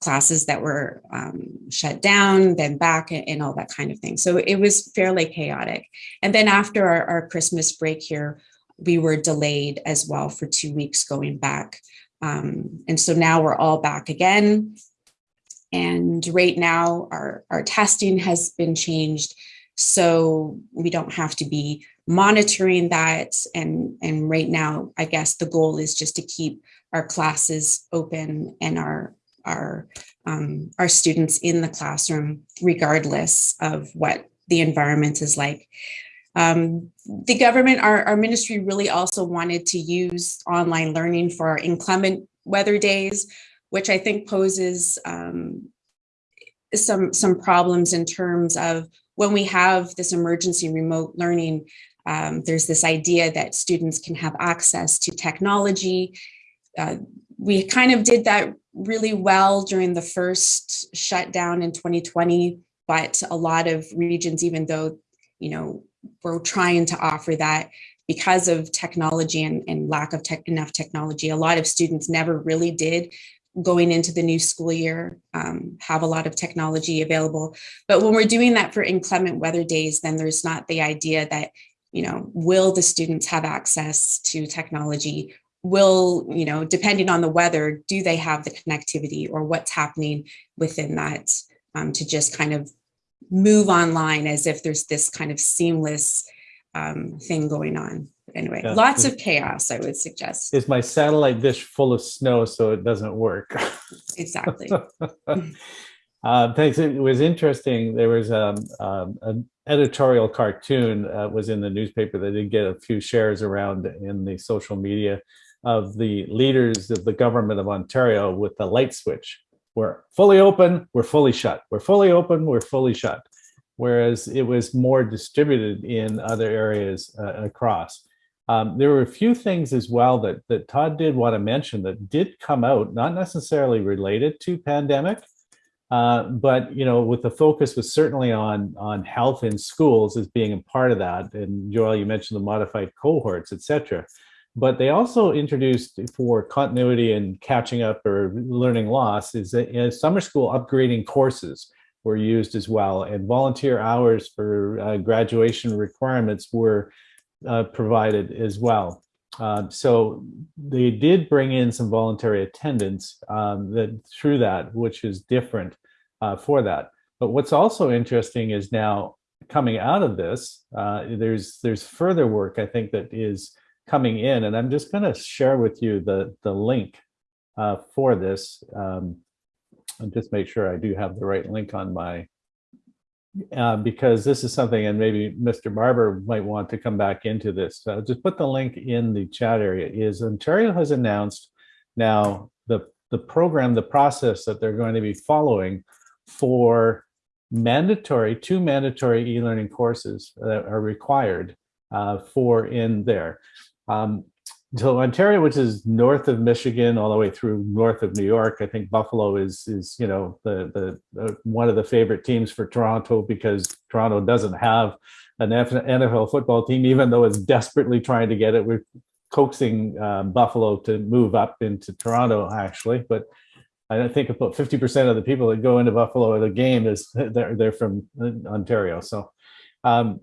Speaker 2: classes that were um, shut down, then back and all that kind of thing. So it was fairly chaotic. And then after our, our Christmas break here, we were delayed as well for two weeks going back. Um, and so now we're all back again. And right now our, our testing has been changed. So we don't have to be monitoring that. And, and right now, I guess the goal is just to keep our classes open and our, our, um, our students in the classroom, regardless of what the environment is like. Um, the government, our, our ministry really also wanted to use online learning for inclement weather days, which I think poses um, some, some problems in terms of when we have this emergency remote learning, um, there's this idea that students can have access to technology. Uh, we kind of did that really well during the first shutdown in 2020, but a lot of regions, even though, you know, we're trying to offer that because of technology and, and lack of tech, enough technology. A lot of students never really did going into the new school year, um, have a lot of technology available. But when we're doing that for inclement weather days, then there's not the idea that, you know, will the students have access to technology? Will, you know, depending on the weather, do they have the connectivity or what's happening within that um, to just kind of move online as if there's this kind of seamless um, thing going on. But anyway,
Speaker 1: Yeah.
Speaker 2: lots of chaos, I would suggest.
Speaker 1: Is my satellite dish full of snow so it doesn't work?
Speaker 2: Exactly.
Speaker 1: Uh, thanks. It was interesting. There was um, um, an editorial cartoon uh, was in the newspaper that did get a few shares around in the social media of the leaders of the government of Ontario with the light switch. We're fully open, we're fully shut. We're fully open, we're fully shut. Whereas it was more distributed in other areas uh, across. Um, there were a few things as well that, that Todd did want to mention that did come out, not necessarily related to pandemic, uh, but you know, with the focus was certainly on on health in schools as being a part of that. And Joelle, you mentioned the modified cohorts, et cetera. But they also introduced for continuity and catching up or learning loss is that summer school upgrading courses were used as well, and volunteer hours for uh, graduation requirements were uh, provided as well. Um, so they did bring in some voluntary attendance um, that through that, which is different uh, for that. But what's also interesting is now coming out of this, uh, there's there's further work I think that is coming in, and I'm just going to share with you the the link uh, for this, um, and just make sure I do have the right link on my uh, because this is something, and maybe Mr. Barber might want to come back into this. So just put the link in the chat area. Is Ontario has announced now the the program, the process that they're going to be following for mandatory two mandatory e-learning courses that are required uh, for in there. Um, so Ontario, which is north of Michigan, all the way through north of New York, I think Buffalo is is you know the the uh, one of the favorite teams for Toronto because Toronto doesn't have an NFL football team, even though it's desperately trying to get it. We're coaxing uh, Buffalo to move up into Toronto, actually, but I think about 50% of the people that go into Buffalo at a game is they're, they're from Ontario. So um,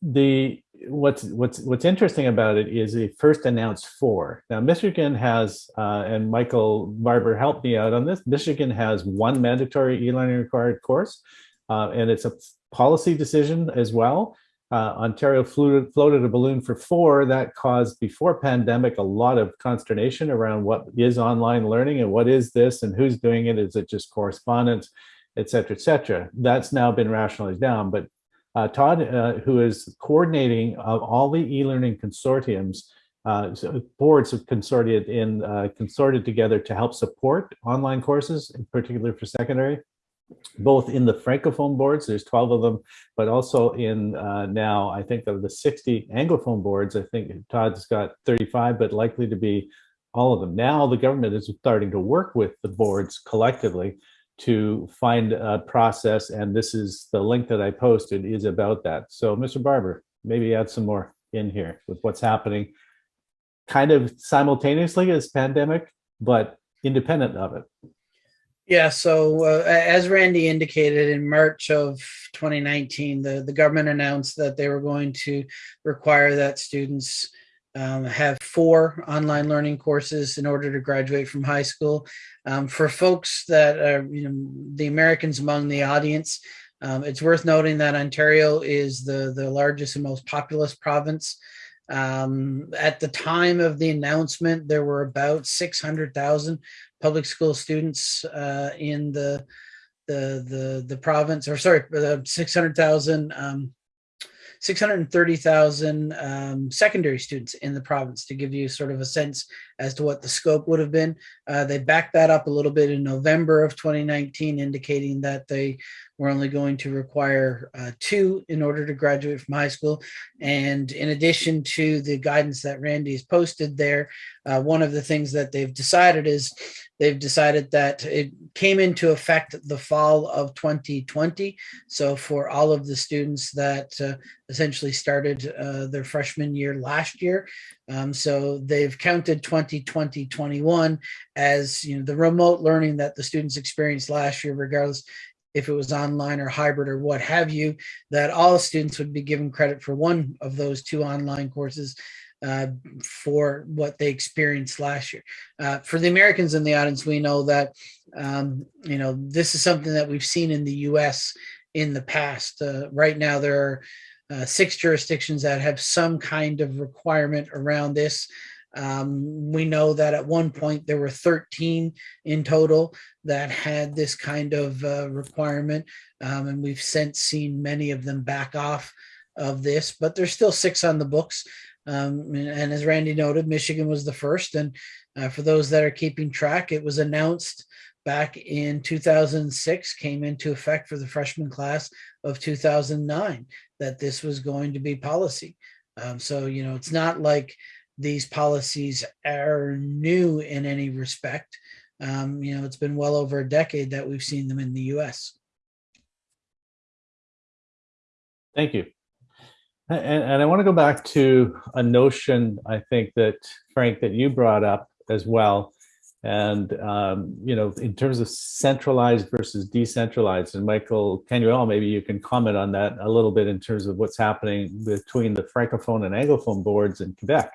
Speaker 1: the what's what's what's interesting about it is they first announced four. Now Michigan has, uh, and Michael Barber helped me out on this. Michigan has one mandatory e-learning required course, uh, and it's a policy decision as well. Uh, Ontario floated, floated a balloon for four that caused before pandemic a lot of consternation around what is online learning and what is this and who's doing it. Is it just correspondence, et cetera, et cetera. That's now been rationalized down. But uh, Todd, uh, who is coordinating of all the e-learning consortiums, uh, so boards have consorted in uh, consorted together to help support online courses, in particular for secondary both in the Francophone boards, there's 12 of them, but also in uh, now, I think of the 60 Anglophone boards, I think Todd's got 35, but likely to be all of them. Now the government is starting to work with the boards collectively to find a process, and this is the link that I posted is about that. So Mr. Barber, maybe add some more in here with what's happening kind of simultaneously as pandemic, but independent of it.
Speaker 5: Yeah, so uh, as Randy indicated in March of 2019, the, the government announced that they were going to require that students um, have four online learning courses in order to graduate from high school. Um, for folks that are, you know, the Americans among the audience, um, it's worth noting that Ontario is the, the largest and most populous province. Um, at the time of the announcement, there were about 600,000 public school students uh, in the the the the province, or sorry, the 600,000 um, 630,000 um, secondary students in the province to give you sort of a sense as to what the scope would have been. Uh, they backed that up a little bit in November of 2019, indicating that they were only going to require uh, two in order to graduate from high school. And in addition to the guidance that Randy has posted there, uh, one of the things that they've decided is they've decided that it came into effect the fall of 2020. So for all of the students that uh, essentially started uh, their freshman year last year, um, so they've counted 2020, 21 as you know the remote learning that the students experienced last year, regardless if it was online or hybrid or what have you, that all students would be given credit for one of those two online courses uh, for what they experienced last year. Uh, for the Americans in the audience, we know that, um, you know, this is something that we've seen in the US in the past. Uh, right now, there are uh, six jurisdictions that have some kind of requirement around this. Um, we know that at one point there were 13 in total that had this kind of uh, requirement, um, and we've since seen many of them back off of this, but there's still six on the books. Um, and, as Randy noted, Michigan was the first. And uh, for those that are keeping track, it was announced back in 2006, came into effect for the freshman class of 2009 that this was going to be policy. Um, so, you know, it's not like these policies are new in any respect. Um, you know, it's been well over a decade that we've seen them in the US.
Speaker 1: Thank you. And, and I want to go back to a notion, I think that Frank, that you brought up as well. And, um, you know, in terms of centralized versus decentralized, and Michael can you Canuel, maybe you can comment on that a little bit in terms of what's happening between the Francophone and Anglophone boards in Quebec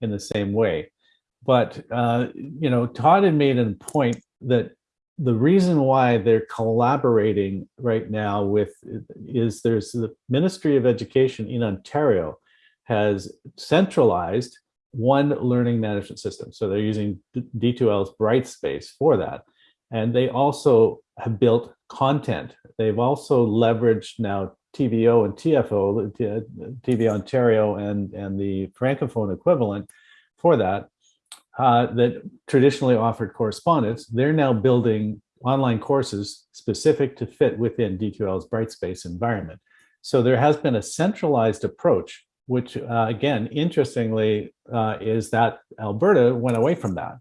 Speaker 1: in the same way. But, uh, you know, Todd had made a point that the reason why they're collaborating right now with is there's the Ministry of Education in Ontario has centralized one learning management system. So they're using D2L's Brightspace for that. And they also have built content. They've also leveraged now TVO and TFO, TV Ontario and, and the Francophone equivalent for that uh, that traditionally offered correspondence, they're now building online courses specific to fit within D2L's Brightspace environment. So there has been a centralized approach which uh, again, interestingly, uh, is that Alberta went away from that.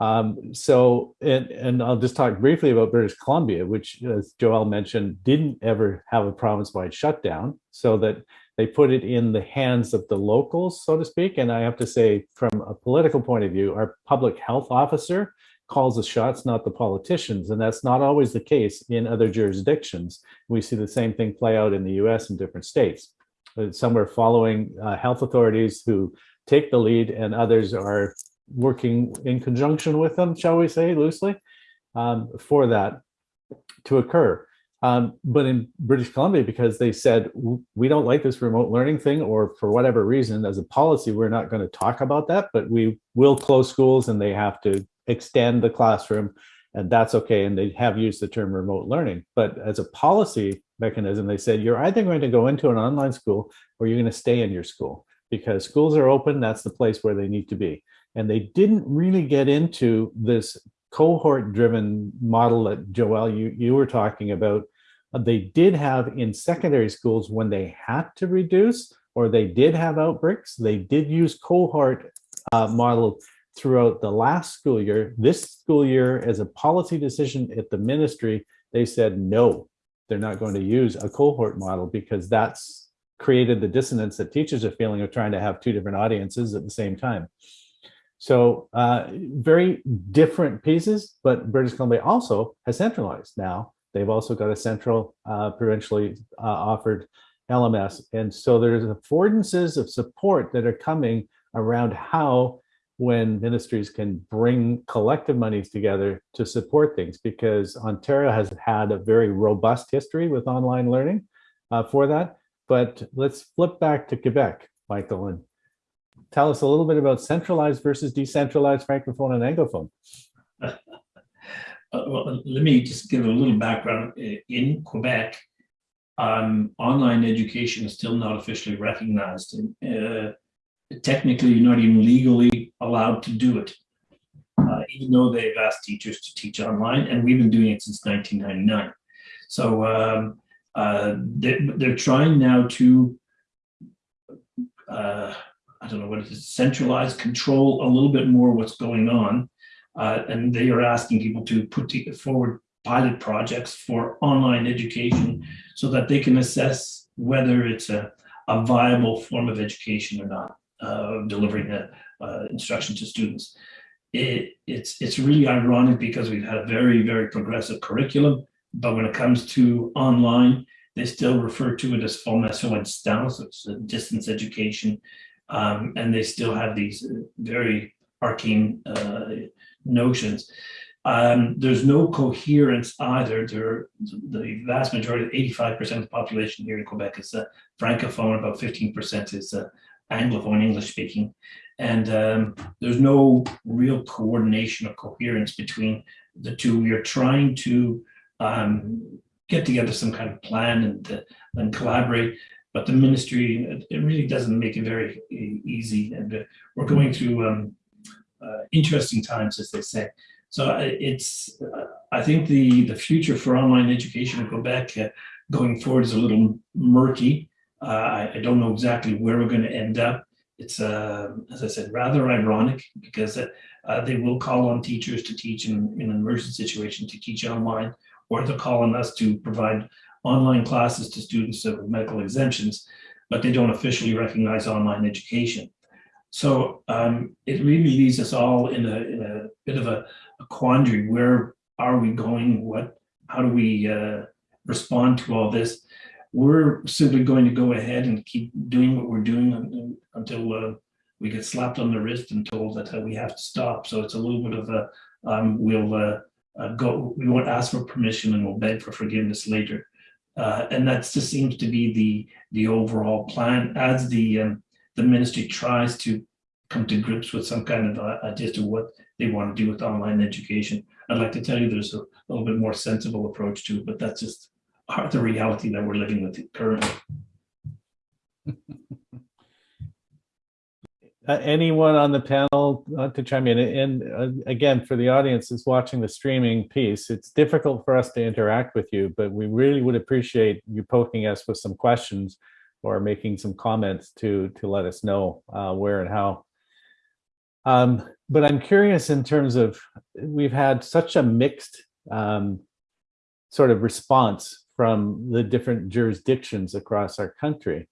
Speaker 1: Um, so, and, and I'll just talk briefly about British Columbia, which, as Joelle mentioned, didn't ever have a province-wide shutdown, so that they put it in the hands of the locals, so to speak. And I have to say, from a political point of view, our public health officer calls the shots, not the politicians. And that's not always the case in other jurisdictions. We see the same thing play out in the US in different states. Some are following uh, health authorities who take the lead and others are working in conjunction with them, shall we say loosely, um, for that to occur. Um, but in British Columbia, because they said, we don't like this remote learning thing, or for whatever reason, as a policy, we're not going to talk about that, but we will close schools and they have to extend the classroom and that's okay. And they have used the term remote learning, but as a policy mechanism, they said, you're either going to go into an online school or you're going to stay in your school because schools are open. That's the place where they need to be. And they didn't really get into this cohort driven model that Joelle, you, you were talking about. They did have in secondary schools when they had to reduce or they did have outbreaks, they did use cohort uh, model throughout the last school year. This school year, as a policy decision at the ministry, they said no, they're not going to use a cohort model because that's created the dissonance that teachers are feeling of trying to have two different audiences at the same time. So uh, very different pieces, but British Columbia also has centralized now. They've also got a central uh, provincially uh, offered LMS. And so there's affordances of support that are coming around how when ministries can bring collective monies together to support things because Ontario has had a very robust history with online learning uh, for that. But let's flip back to Quebec, Michael, and tell us a little bit about centralized versus decentralized Francophone and Anglophone.
Speaker 4: Uh, well, let me just give a little background. In Quebec, um, online education is still not officially recognized. Uh, technically you're not even legally allowed to do it, uh, even though they've asked teachers to teach online, and we've been doing it since 1999. So um, uh, they're, they're, trying now to, uh, I don't know what it is, centralize, control a little bit more what's going on. Uh, and they are asking people to put forward pilot projects for online education so that they can assess whether it's a, a viable form of education or not uh, delivering the uh, instruction to students. It, it's, it's really ironic because we've had a very, very progressive curriculum, but when it comes to online, they still refer to it as formation à distance, it's distance education, um, and they still have these very arcane uh, notions. Um, there's no coherence either. There, the vast majority, 85% of the population here in Quebec is uh, francophone, about 15% is uh, Anglophone English speaking. And um, there's no real coordination or coherence between the two. We are trying to um, get together some kind of plan and, uh, and collaborate, but the ministry, it, really doesn't make it very easy. And we're going through um, uh, interesting times, as they say. So uh, it's, uh, I think the, the future for online education in Quebec uh, going forward is a little murky. Uh, I, I, don't know exactly where we're going to end up. It's, uh, as I said, rather ironic because they will call on teachers to teach in, in an emergency situation to teach online, or they'll call on us to provide online classes to students with medical exemptions, but they don't officially recognize online education. So um, it really leaves us all in a, in a bit of a, a quandary. Where are we going? What, how do we uh, respond to all this? we're simply going to go ahead and keep doing what we're doing until uh, we get slapped on the wrist and told that uh, we have to stop. So it's a little bit of a, um, we'll uh, uh go, we won't ask for permission and we'll beg for forgiveness later. Uh, and that just seems to be the the overall plan as the um, the ministry tries to come to grips with some kind of uh, idea to what they want to do with online education. I'd like to tell you there's a little bit more sensible approach to it, but that's just the reality that we're living with currently.
Speaker 1: Uh, anyone on the panel uh, to chime in? And uh, again, for the audience that's watching the streaming piece, it's difficult for us to interact with you, but we really would appreciate you poking us with some questions or making some comments to to let us know uh, where and how. Um, but I'm curious in terms of we've had such a mixed um, sort of response from the different jurisdictions across our country.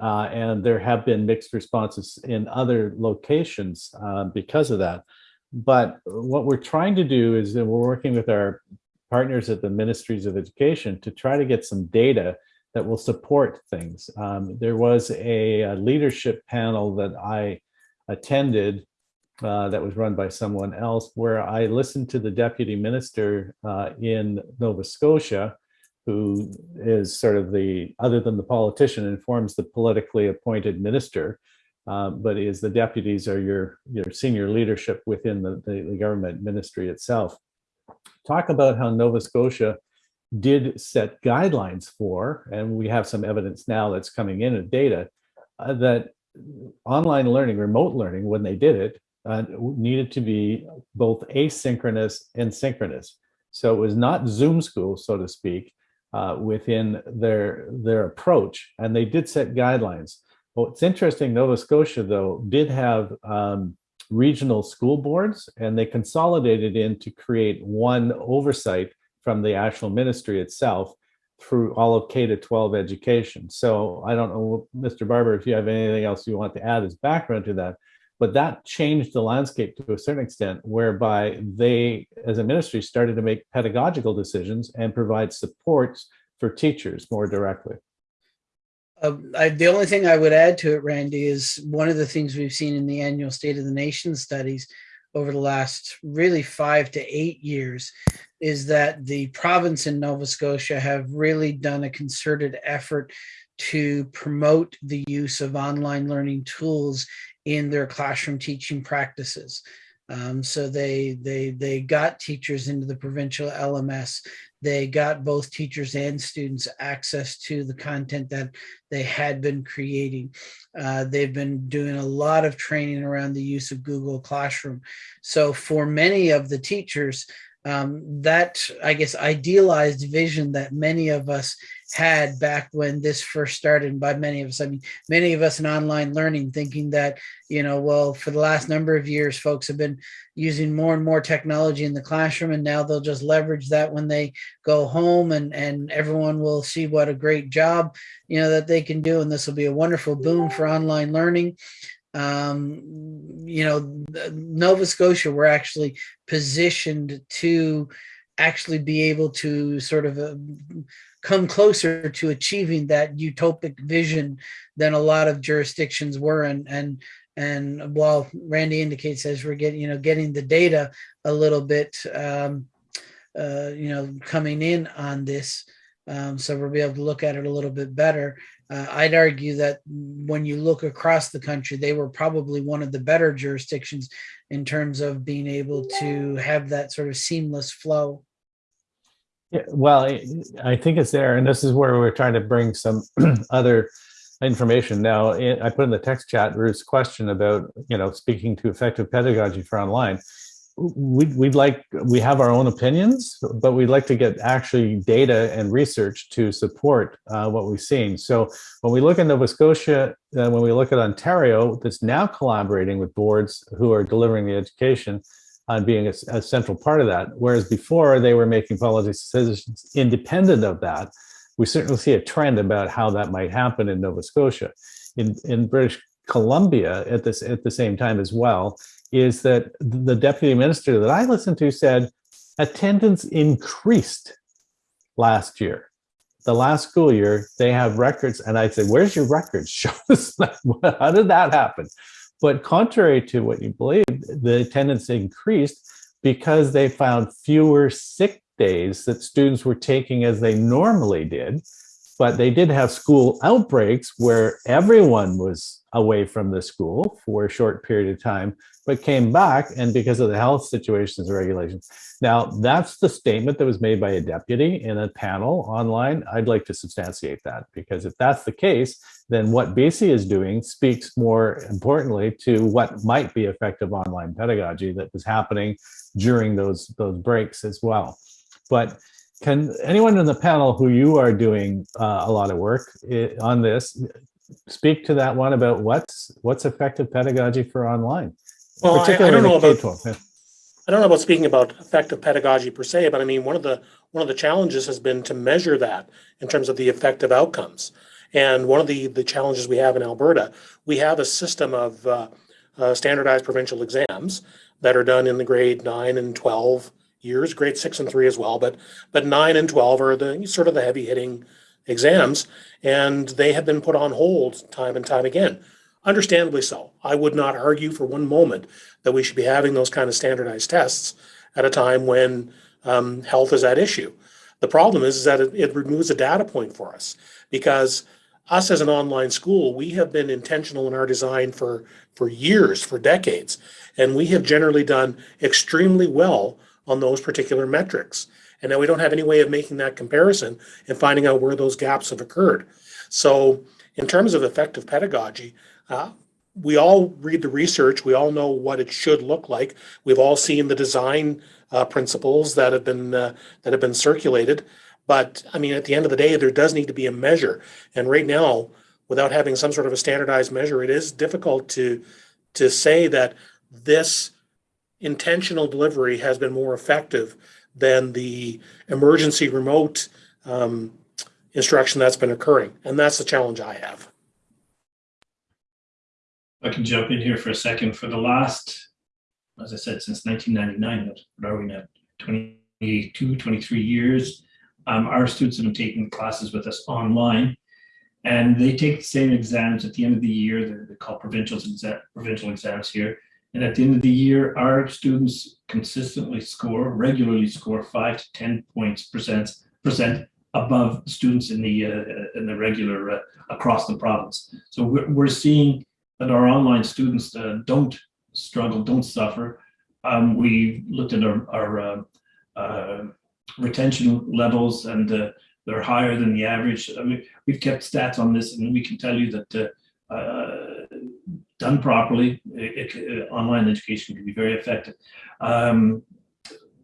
Speaker 1: Uh, and there have been mixed responses in other locations uh, because of that. But what we're trying to do is that we're working with our partners at the Ministries of Education to try to get some data that will support things. Um, there was a, a, leadership panel that I attended uh, that was run by someone else where I listened to the deputy minister uh, in Nova Scotia who is sort of the, other than the politician, informs the politically appointed minister, uh, but is the deputies are your, your senior leadership within the, the, the government ministry itself. Talk about how Nova Scotia did set guidelines for, and we have some evidence now that's coming in of data, uh, that online learning, remote learning, when they did it, uh, needed to be both asynchronous and synchronous. So it was not Zoom school, so to speak, uh, within their their approach, and they did set guidelines. What's interesting, Nova Scotia though did have um, regional school boards, and they consolidated in to create one oversight from the actual ministry itself through all of K to 12 education. So I don't know, Mr. Barber, if you have anything else you want to add as background to that, but that changed the landscape to a certain extent, whereby they, as a ministry, started to make pedagogical decisions and provide supports for teachers more directly.
Speaker 5: Uh, I, the only thing I would add to it, Randy, is one of the things we've seen in the annual State of the Nation studies over the last really five to eight years is that the province in Nova Scotia have really done a concerted effort to promote the use of online learning tools in their classroom teaching practices. Um, so they they they got teachers into the provincial LMS. They got both teachers and students access to the content that they had been creating. Uh, they've been doing a lot of training around the use of Google Classroom. So for many of the teachers, um, that I guess idealized vision that many of us had back when this first started. And by many of us i mean many of us in online learning thinking that you know well for the last number of years folks have been using more and more technology in the classroom and now they'll just leverage that when they go home and and everyone will see what a great job you know that they can do. And this will be a wonderful boom for online learning um you know nova scotia we're actually positioned to actually be able to sort of uh, come closer to achieving that utopic vision than a lot of jurisdictions were. And and and while randy indicates as we're getting you know getting the data a little bit um uh you know coming in on this um so we'll be able to look at it a little bit better uh, i'd argue that when you look across the country they were probably one of the better jurisdictions in terms of being able to have that sort of seamless flow
Speaker 1: yeah, well, I think it's there, and this is where we're trying to bring some other information. Now, I put in the text chat Ruth's question about, you know, speaking to effective pedagogy for online. We'd, we'd like, we have our own opinions, but we'd like to get actually data and research to support uh, what we've seen. So when we look at Nova Scotia, uh, when we look at Ontario, that's now collaborating with boards who are delivering the education, on being a, a, central part of that. Whereas before they were making policy decisions independent of that. We certainly see a trend about how that might happen in Nova Scotia. In, in British Columbia at this at the same time as well, is that the deputy minister that I listened to said attendance increased last year. The last school year, they have records. And I said, where's your records? Show us. How did that happen? But contrary to what you believe, the attendance increased because they found fewer sick days that students were taking as they normally did. But they did have school outbreaks where everyone was away from the school for a short period of time, but came back and because of the health situations and regulations. Now, that's the statement that was made by a deputy in a panel online. I'd like to substantiate that because if that's the case, then what BC is doing speaks more importantly to what might be effective online pedagogy that was happening during those, those breaks as well. But can anyone in the panel who you are doing uh, a lot of work on this speak to that one about what's what's effective pedagogy for online?
Speaker 3: Well, I, I don't know about
Speaker 1: K-12. Yeah.
Speaker 3: I don't know about speaking about effective pedagogy per se, but I mean, one of the, one of the challenges has been to measure that in terms of the effective outcomes. And one of the, the challenges we have in Alberta, we have a system of uh, uh, standardized provincial exams that are done in the grade nine and 12 years, grade six and three as well, but, but nine and 12 are the sort of the heavy hitting exams. And they have been put on hold time and time again. Understandably so. I would not argue for one moment that we should be having those kind of standardized tests at a time when um, health is at issue. The problem is, is that it, it removes a data point for us because us as an online school, we have been intentional in our design for, for years, for decades, and we have generally done extremely well on those particular metrics. And now we don't have any way of making that comparison and finding out where those gaps have occurred. So in terms of effective pedagogy, uh, we all read the research. We all know what it should look like. We've all seen the design uh, principles that have been uh, that have been circulated. But I mean, at the end of the day, there does need to be a measure. And right now, without having some sort of a standardized measure, it is difficult to to say that this intentional delivery has been more effective than the emergency remote um, instruction that's been occurring. And that's the challenge I have.
Speaker 4: I can jump in here for a second. For the last, as I said, since 1999, what are we now? 22, 23 years. Um, our students have been taking classes with us online, and they take the same exams at the end of the year. They're, they're called provincial, provincial exams here. And at the end of the year, our students consistently score, regularly score five to 10 points percent, percent above students in the uh, in the regular uh, across the province. So we're, we're seeing that our online students uh, don't struggle, don't suffer. Um, we looked at our, our uh, uh, retention levels and uh, they're higher than the average. I mean, we've kept stats on this and we can tell you that uh, done properly, it, it, online education can be very effective. Um,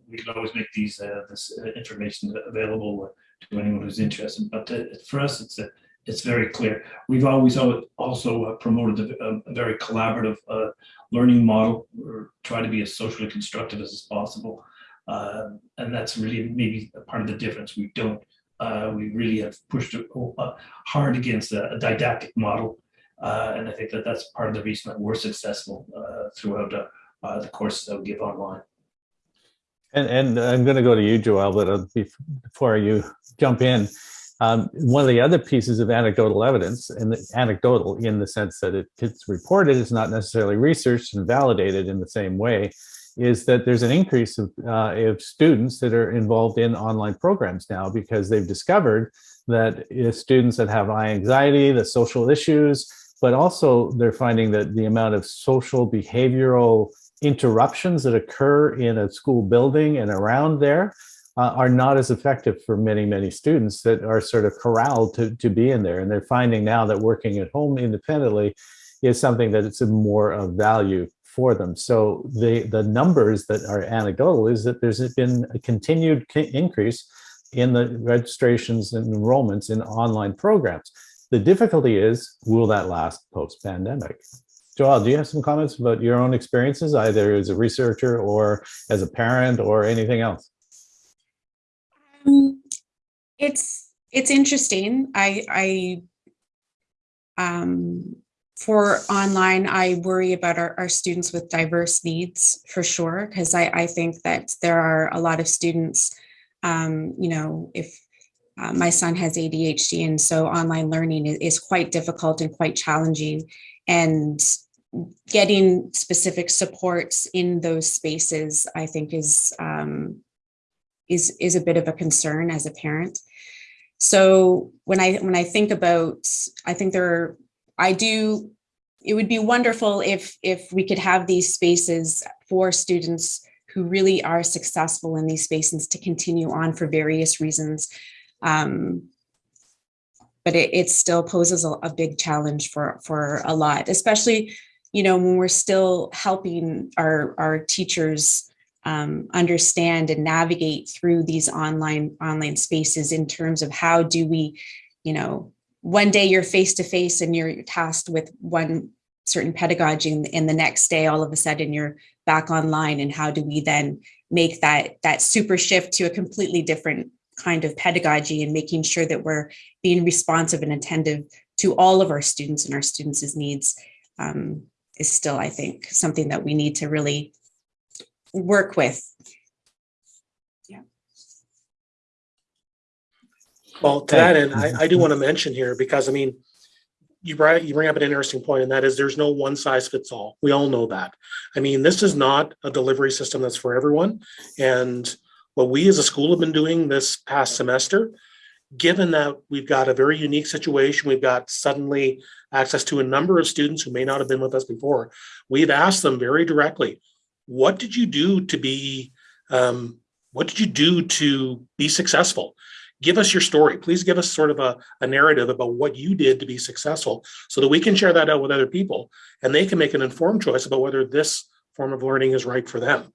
Speaker 4: we can always make these this information available to anyone who's interested, but for us, it's a it's very clear. We've always also uh, promoted a, a, very collaborative uh, learning model or try to be as socially constructive as possible. Uh, and that's really maybe part of the difference. We don't, uh, we really have pushed hard against a, a didactic model. Uh, and I think that that's part of the reason that we're successful throughout the courses that we give online.
Speaker 1: And, and I'm going to go to you, Joelle, but before you jump in, um, one of the other pieces of anecdotal evidence, and anecdotal in the sense that it, it's reported, it's not necessarily researched and validated in the same way, is that there's an increase of, uh, of students that are involved in online programs now because they've discovered that students that have high anxiety, the social issues, but also they're finding that the amount of social behavioral interruptions that occur in a school building and around there uh, are not as effective for many, many students that are sort of corralled to, to be in there. And they're finding now that working at home independently is something that it's more of value for them. So the, the numbers that are anecdotal is that there's been a continued increase in the registrations and enrollments in online programs. The difficulty is, will that last post-pandemic? Joelle, do you have some comments about your own experiences, either as a researcher or as a parent or anything else?
Speaker 2: It's it's interesting. I I um for online, I worry about our, our students with diverse needs for sure, because I, I think that there are a lot of students, um, you know, if uh, my son has ADHD and so online learning is, is quite difficult and quite challenging and getting specific supports in those spaces, I think is um, is is a bit of a concern as a parent. So when I when I think about, I think there are, I do, it would be wonderful if if we could have these spaces for students who really are successful in these spaces to continue on for various reasons. Um, but it, it still poses a, a big challenge for for a lot, especially, you know, when we're still helping our our teachers um, understand and navigate through these online online spaces in terms of how do we, you know, one day you're face to face and you're tasked with one certain pedagogy and, the next day all of a sudden you're back online and how do we then make that that super shift to a completely different kind of pedagogy and making sure that we're being responsive and attentive to all of our students and our students' needs um, is still, I think, something that we need to really work with. Yeah.
Speaker 3: Well, to that end, I, I do want to mention here, because I mean, you bring, you bring up an interesting point, and that is there's no one size fits all. We all know that. I mean, this is not a delivery system that's for everyone. And what we as a school have been doing this past semester, given that we've got a very unique situation, we've got suddenly access to a number of students who may not have been with us before, we've asked them very directly, what did you do to be, um, what did you do to be successful? give us your story. Please give us sort of a, a, narrative about what you did to be successful so that we can share that out with other people and they can make an informed choice about whether this form of learning is right for them.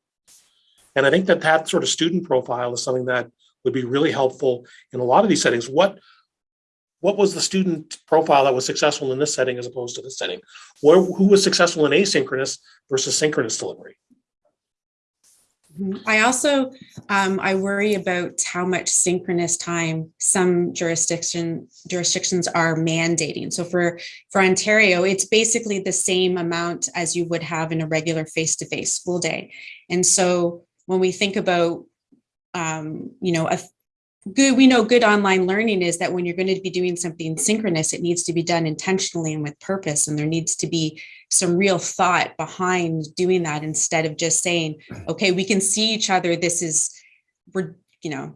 Speaker 3: And I think that that sort of student profile is something that would be really helpful in a lot of these settings. What what was the student profile that was successful in this setting as opposed to this setting? Where, who was successful in asynchronous versus synchronous delivery?
Speaker 2: I also, um, I worry about how much synchronous time some jurisdiction jurisdictions are mandating. So for, for Ontario, it's basically the same amount as you would have in a regular face-to-face -face school day. And so when we think about, um, you know, a good, we know good online learning is that when you're going to be doing something synchronous, it needs to be done intentionally and with purpose. And there needs to be some real thought behind doing that instead of just saying, okay, we can see each other. This is, we're, you know,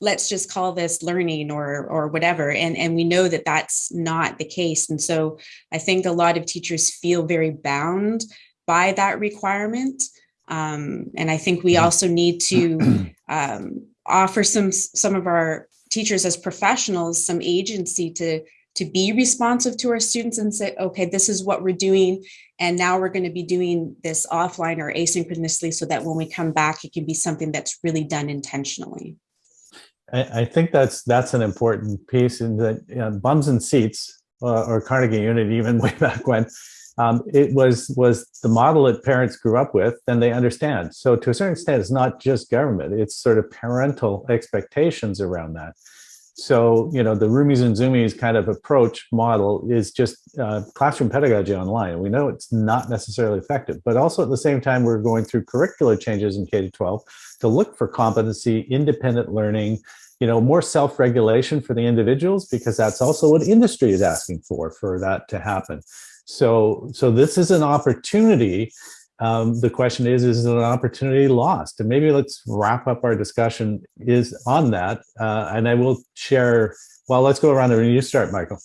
Speaker 2: let's just call this learning or or whatever. And and we know that that's not the case. And so i think a lot of teachers feel very bound by that requirement. Um, and i think we also need to um, offer some some of our teachers as professionals some agency to to be responsive to our students and say, okay, this is what we're doing. And now we're going to be doing this offline or asynchronously so that when we come back, it can be something that's really done intentionally.
Speaker 1: I, I think that's that's an important piece in that you know, bums and seats uh, or Carnegie Unit even way back when um, it was was the model that parents grew up with and they understand. So to a certain extent, it's not just government, it's sort of parental expectations around that. So, you know, the Roomies and Zoomies kind of approach model is just uh, classroom pedagogy online. We know it's not necessarily effective, but also at the same time, we're going through curricular changes in K-12 to look for competency, independent learning, you know, more self-regulation for the individuals, because that's also what industry is asking for, for that to happen. So, so this is an opportunity. Um, the question is, is it an opportunity lost? And maybe let's wrap up our discussion is on that. Uh, and I will share, well, let's go around and you start, Michael.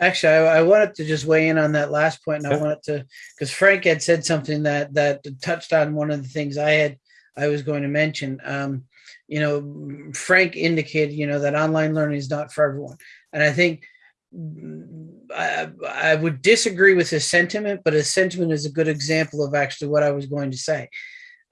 Speaker 5: Actually, I, I, wanted to just weigh in on that last point, and I wanted to, because Frank had said something that that touched on one of the things I had I was going to mention. Um, you know, Frank indicated, you know, that online learning is not for everyone, and I think I, would disagree with his sentiment, but his sentiment is a good example of actually what I was going to say.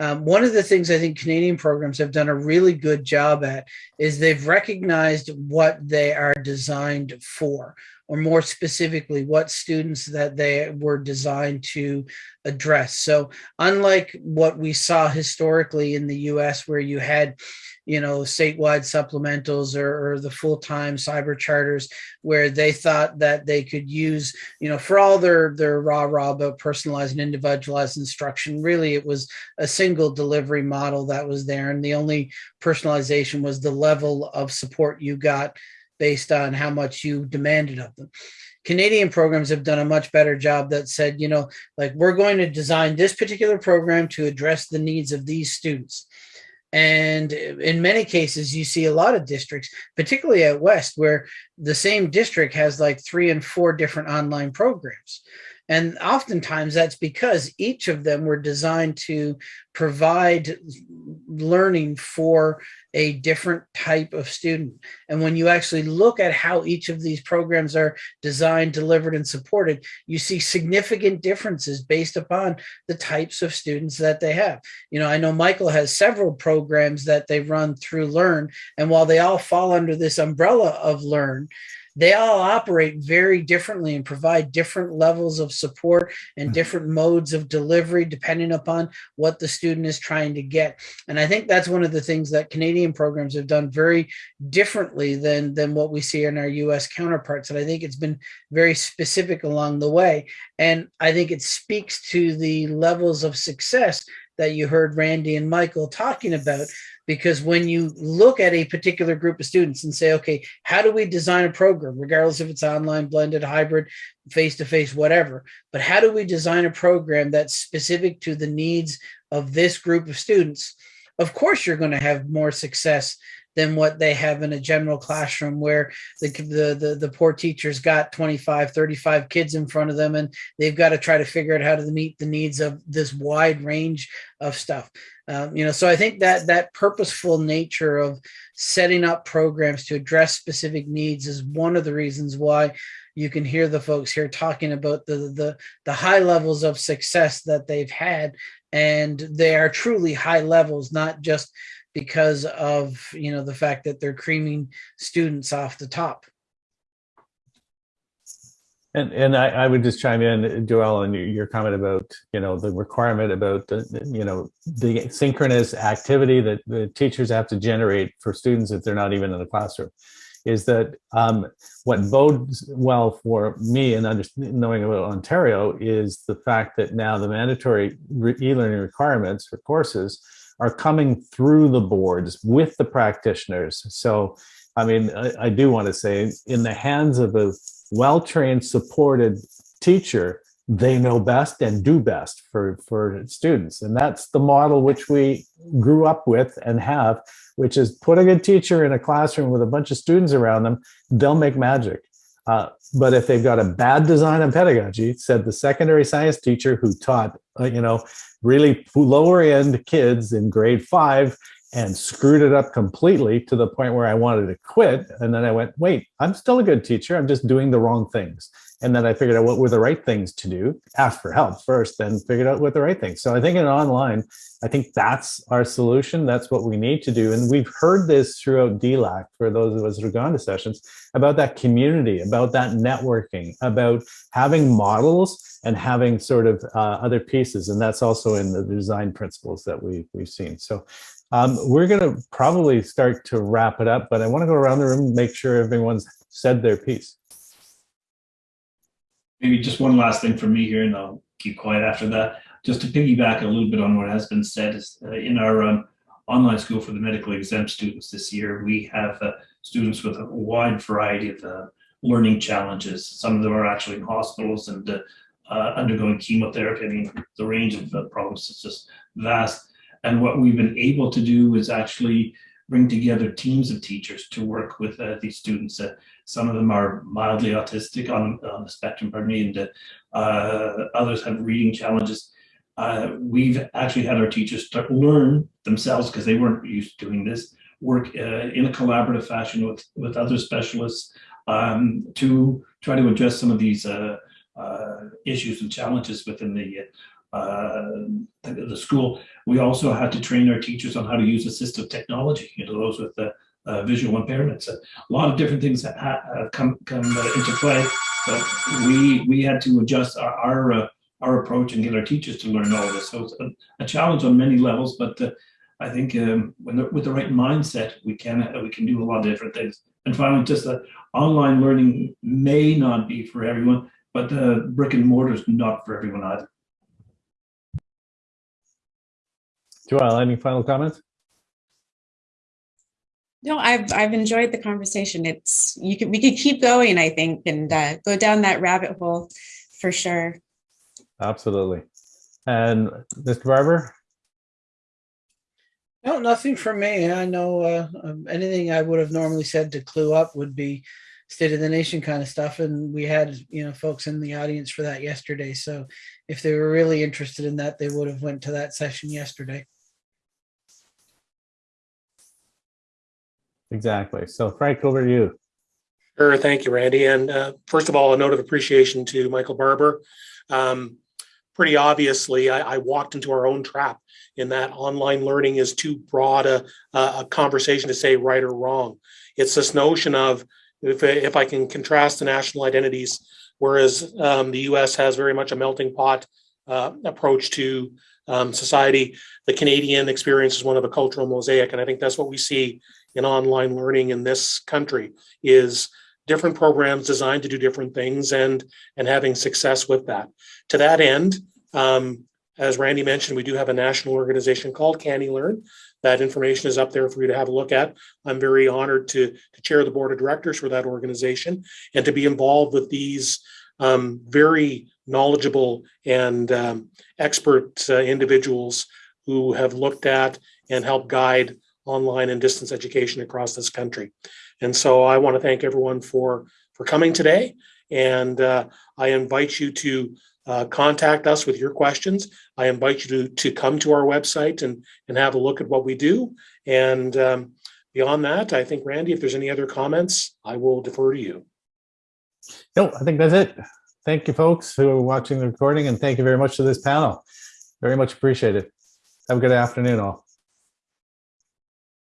Speaker 5: Um, one of the things I think Canadian programs have done a really good job at is they've recognized what they are designed for, or more specifically, what students that they were designed to address. So unlike what we saw historically in the US where you had you know, statewide supplementals or, or, the full-time cyber charters where they thought that they could use, you know, for all their, their rah rah about personalized and individualized instruction, really it was a single delivery model that was there. And the only personalization was the level of support you got based on how much you demanded of them. Canadian programs have done a much better job that said, you know, like we're going to design this particular program to address the needs of these students. And in many cases, you see a lot of districts, particularly at West, where the same district has like three and four different online programs. And oftentimes that's because each of them were designed to provide learning for a different type of student. And when you actually look at how each of these programs are designed, delivered, and supported, you see significant differences based upon the types of students that they have. You know, I know Michael has several programs that they run through Learn, and while they all fall under this umbrella of Learn, they all operate very differently and provide different levels of support and mm-hmm. different modes of delivery depending upon what the student is trying to get. And I think that's one of the things that Canadian programs have done very differently than, than what we see in our US counterparts. And I think it's been very specific along the way. And I think it speaks to the levels of success that you heard Randy and Michael talking about. Because when you look at a particular group of students and say, okay, how do we design a program, regardless if it's online, blended, hybrid, face-to-face, whatever, but how do we design a program that's specific to the needs of this group of students? Of course, you're going to have more success than what they have in a general classroom where the, the, the, the, poor teacher's got 25, 35 kids in front of them and they've got to try to figure out how to meet the needs of this wide range of stuff. Um, you know, so I think that that purposeful nature of setting up programs to address specific needs is one of the reasons why you can hear the folks here talking about the the the high levels of success that they've had and they are truly high levels not just because of you know the fact that they're creaming students off the top.
Speaker 1: And and I, I would just chime in, Joelle, on your comment about you know the requirement about the you know the synchronous activity that the teachers have to generate for students if they're not even in the classroom, is that um, what bodes well for me and knowing about Ontario is the fact that now the mandatory e-learning requirements for courses are coming through the boards with the practitioners. So, I mean, I, I do want to say in the hands of a well-trained, supported teacher, they know best and do best for, for students. And that's the model which we grew up with and have, which is put a good teacher in a classroom with a bunch of students around them, they'll make magic. Uh, but if they've got a bad design on pedagogy, said the secondary science teacher who taught, uh, you know, really lower end kids in grade five and screwed it up completely to the point where I wanted to quit. And then I went, wait, I'm still a good teacher. I'm just doing the wrong things. And then I figured out what were the right things to do, ask for help first, then figured out what the right things. So I think in online, I think that's our solution. That's what we need to do. And we've heard this throughout DLAC for those of us who've gone to sessions about that community, about that networking, about having models and having sort of uh, other pieces. And that's also in the design principles that we, we've seen. So um, we're going to probably start to wrap it up, but I want to go around the room make sure everyone's said their piece.
Speaker 4: Maybe just one last thing from me here, and I'll keep quiet after that. Just to piggyback a little bit on what has been said, is, uh, in our um, online school for the medically exempt students this year, we have uh, students with a wide variety of uh, learning challenges. Some of them are actually in hospitals and uh, uh, undergoing chemotherapy. I mean, the range of uh, problems is just vast. And what we've been able to do is actually bring together teams of teachers to work with uh, these students. Uh, some of them are mildly autistic on, on the spectrum, pardon me, and uh, others have reading challenges. Uh, we've actually had our teachers start learn themselves because they weren't used to doing this, work uh, in a collaborative fashion with, with other specialists um, to try to address some of these uh, uh, issues and challenges within the, uh, the, the school. We also had to train our teachers on how to use assistive technology, you know, those with the uh, visual impairments. A lot of different things have, have come come uh, into play, but we we had to adjust our our, uh, our approach and get our teachers to learn all this. So it's a, a challenge on many levels, but uh, I think um, when the, with the right mindset, we can we can do a lot of different things. And finally, just that online learning may not be for everyone, but uh, brick and mortar is not for everyone either.
Speaker 1: Joelle, any final comments?
Speaker 2: No, I've I've enjoyed the conversation. It's you could we could keep going, I think, and uh, go down that rabbit hole for sure.
Speaker 1: Absolutely. And Mr. Barbour?
Speaker 5: No, nothing from me. I know uh, um, anything I would have normally said to clue up would be state of the nation kind of stuff. And we had, you know, folks in the audience for that yesterday. So if they were really interested in that, they would have went to that session yesterday.
Speaker 1: Exactly. So Frank, over to you.
Speaker 3: Sure. Thank you, Randy. And uh, first of all, a note of appreciation to Michael Barbour. Um, pretty obviously, I, I, walked into our own trap in that online learning is too broad a, a conversation to say right or wrong. It's this notion of if, if I can contrast the national identities, whereas um, the US has very much a melting pot uh, approach to um, society, the Canadian experience is one of a cultural mosaic. And I think that's what we see in online learning in this country is different programs designed to do different things and, and having success with that. To that end, um, as Randy mentioned, we do have a national organization called CANeLearn. That information is up there for you to have a look at. I'm very honored to, to chair the board of directors for that organization and to be involved with these um, very knowledgeable and um, expert uh, individuals who have looked at and helped guide online and distance education across this country. And so I want to thank everyone for for coming today. And uh, I invite you to uh, contact us with your questions. I invite you to, to come to our website and, and have a look at what we do. And um, beyond that, I think, Randy, if there's any other comments, I will defer to you.
Speaker 1: No, I think that's it. Thank you, folks who are watching the recording, and thank you very much to this panel. Very much appreciated. Have a good afternoon, all.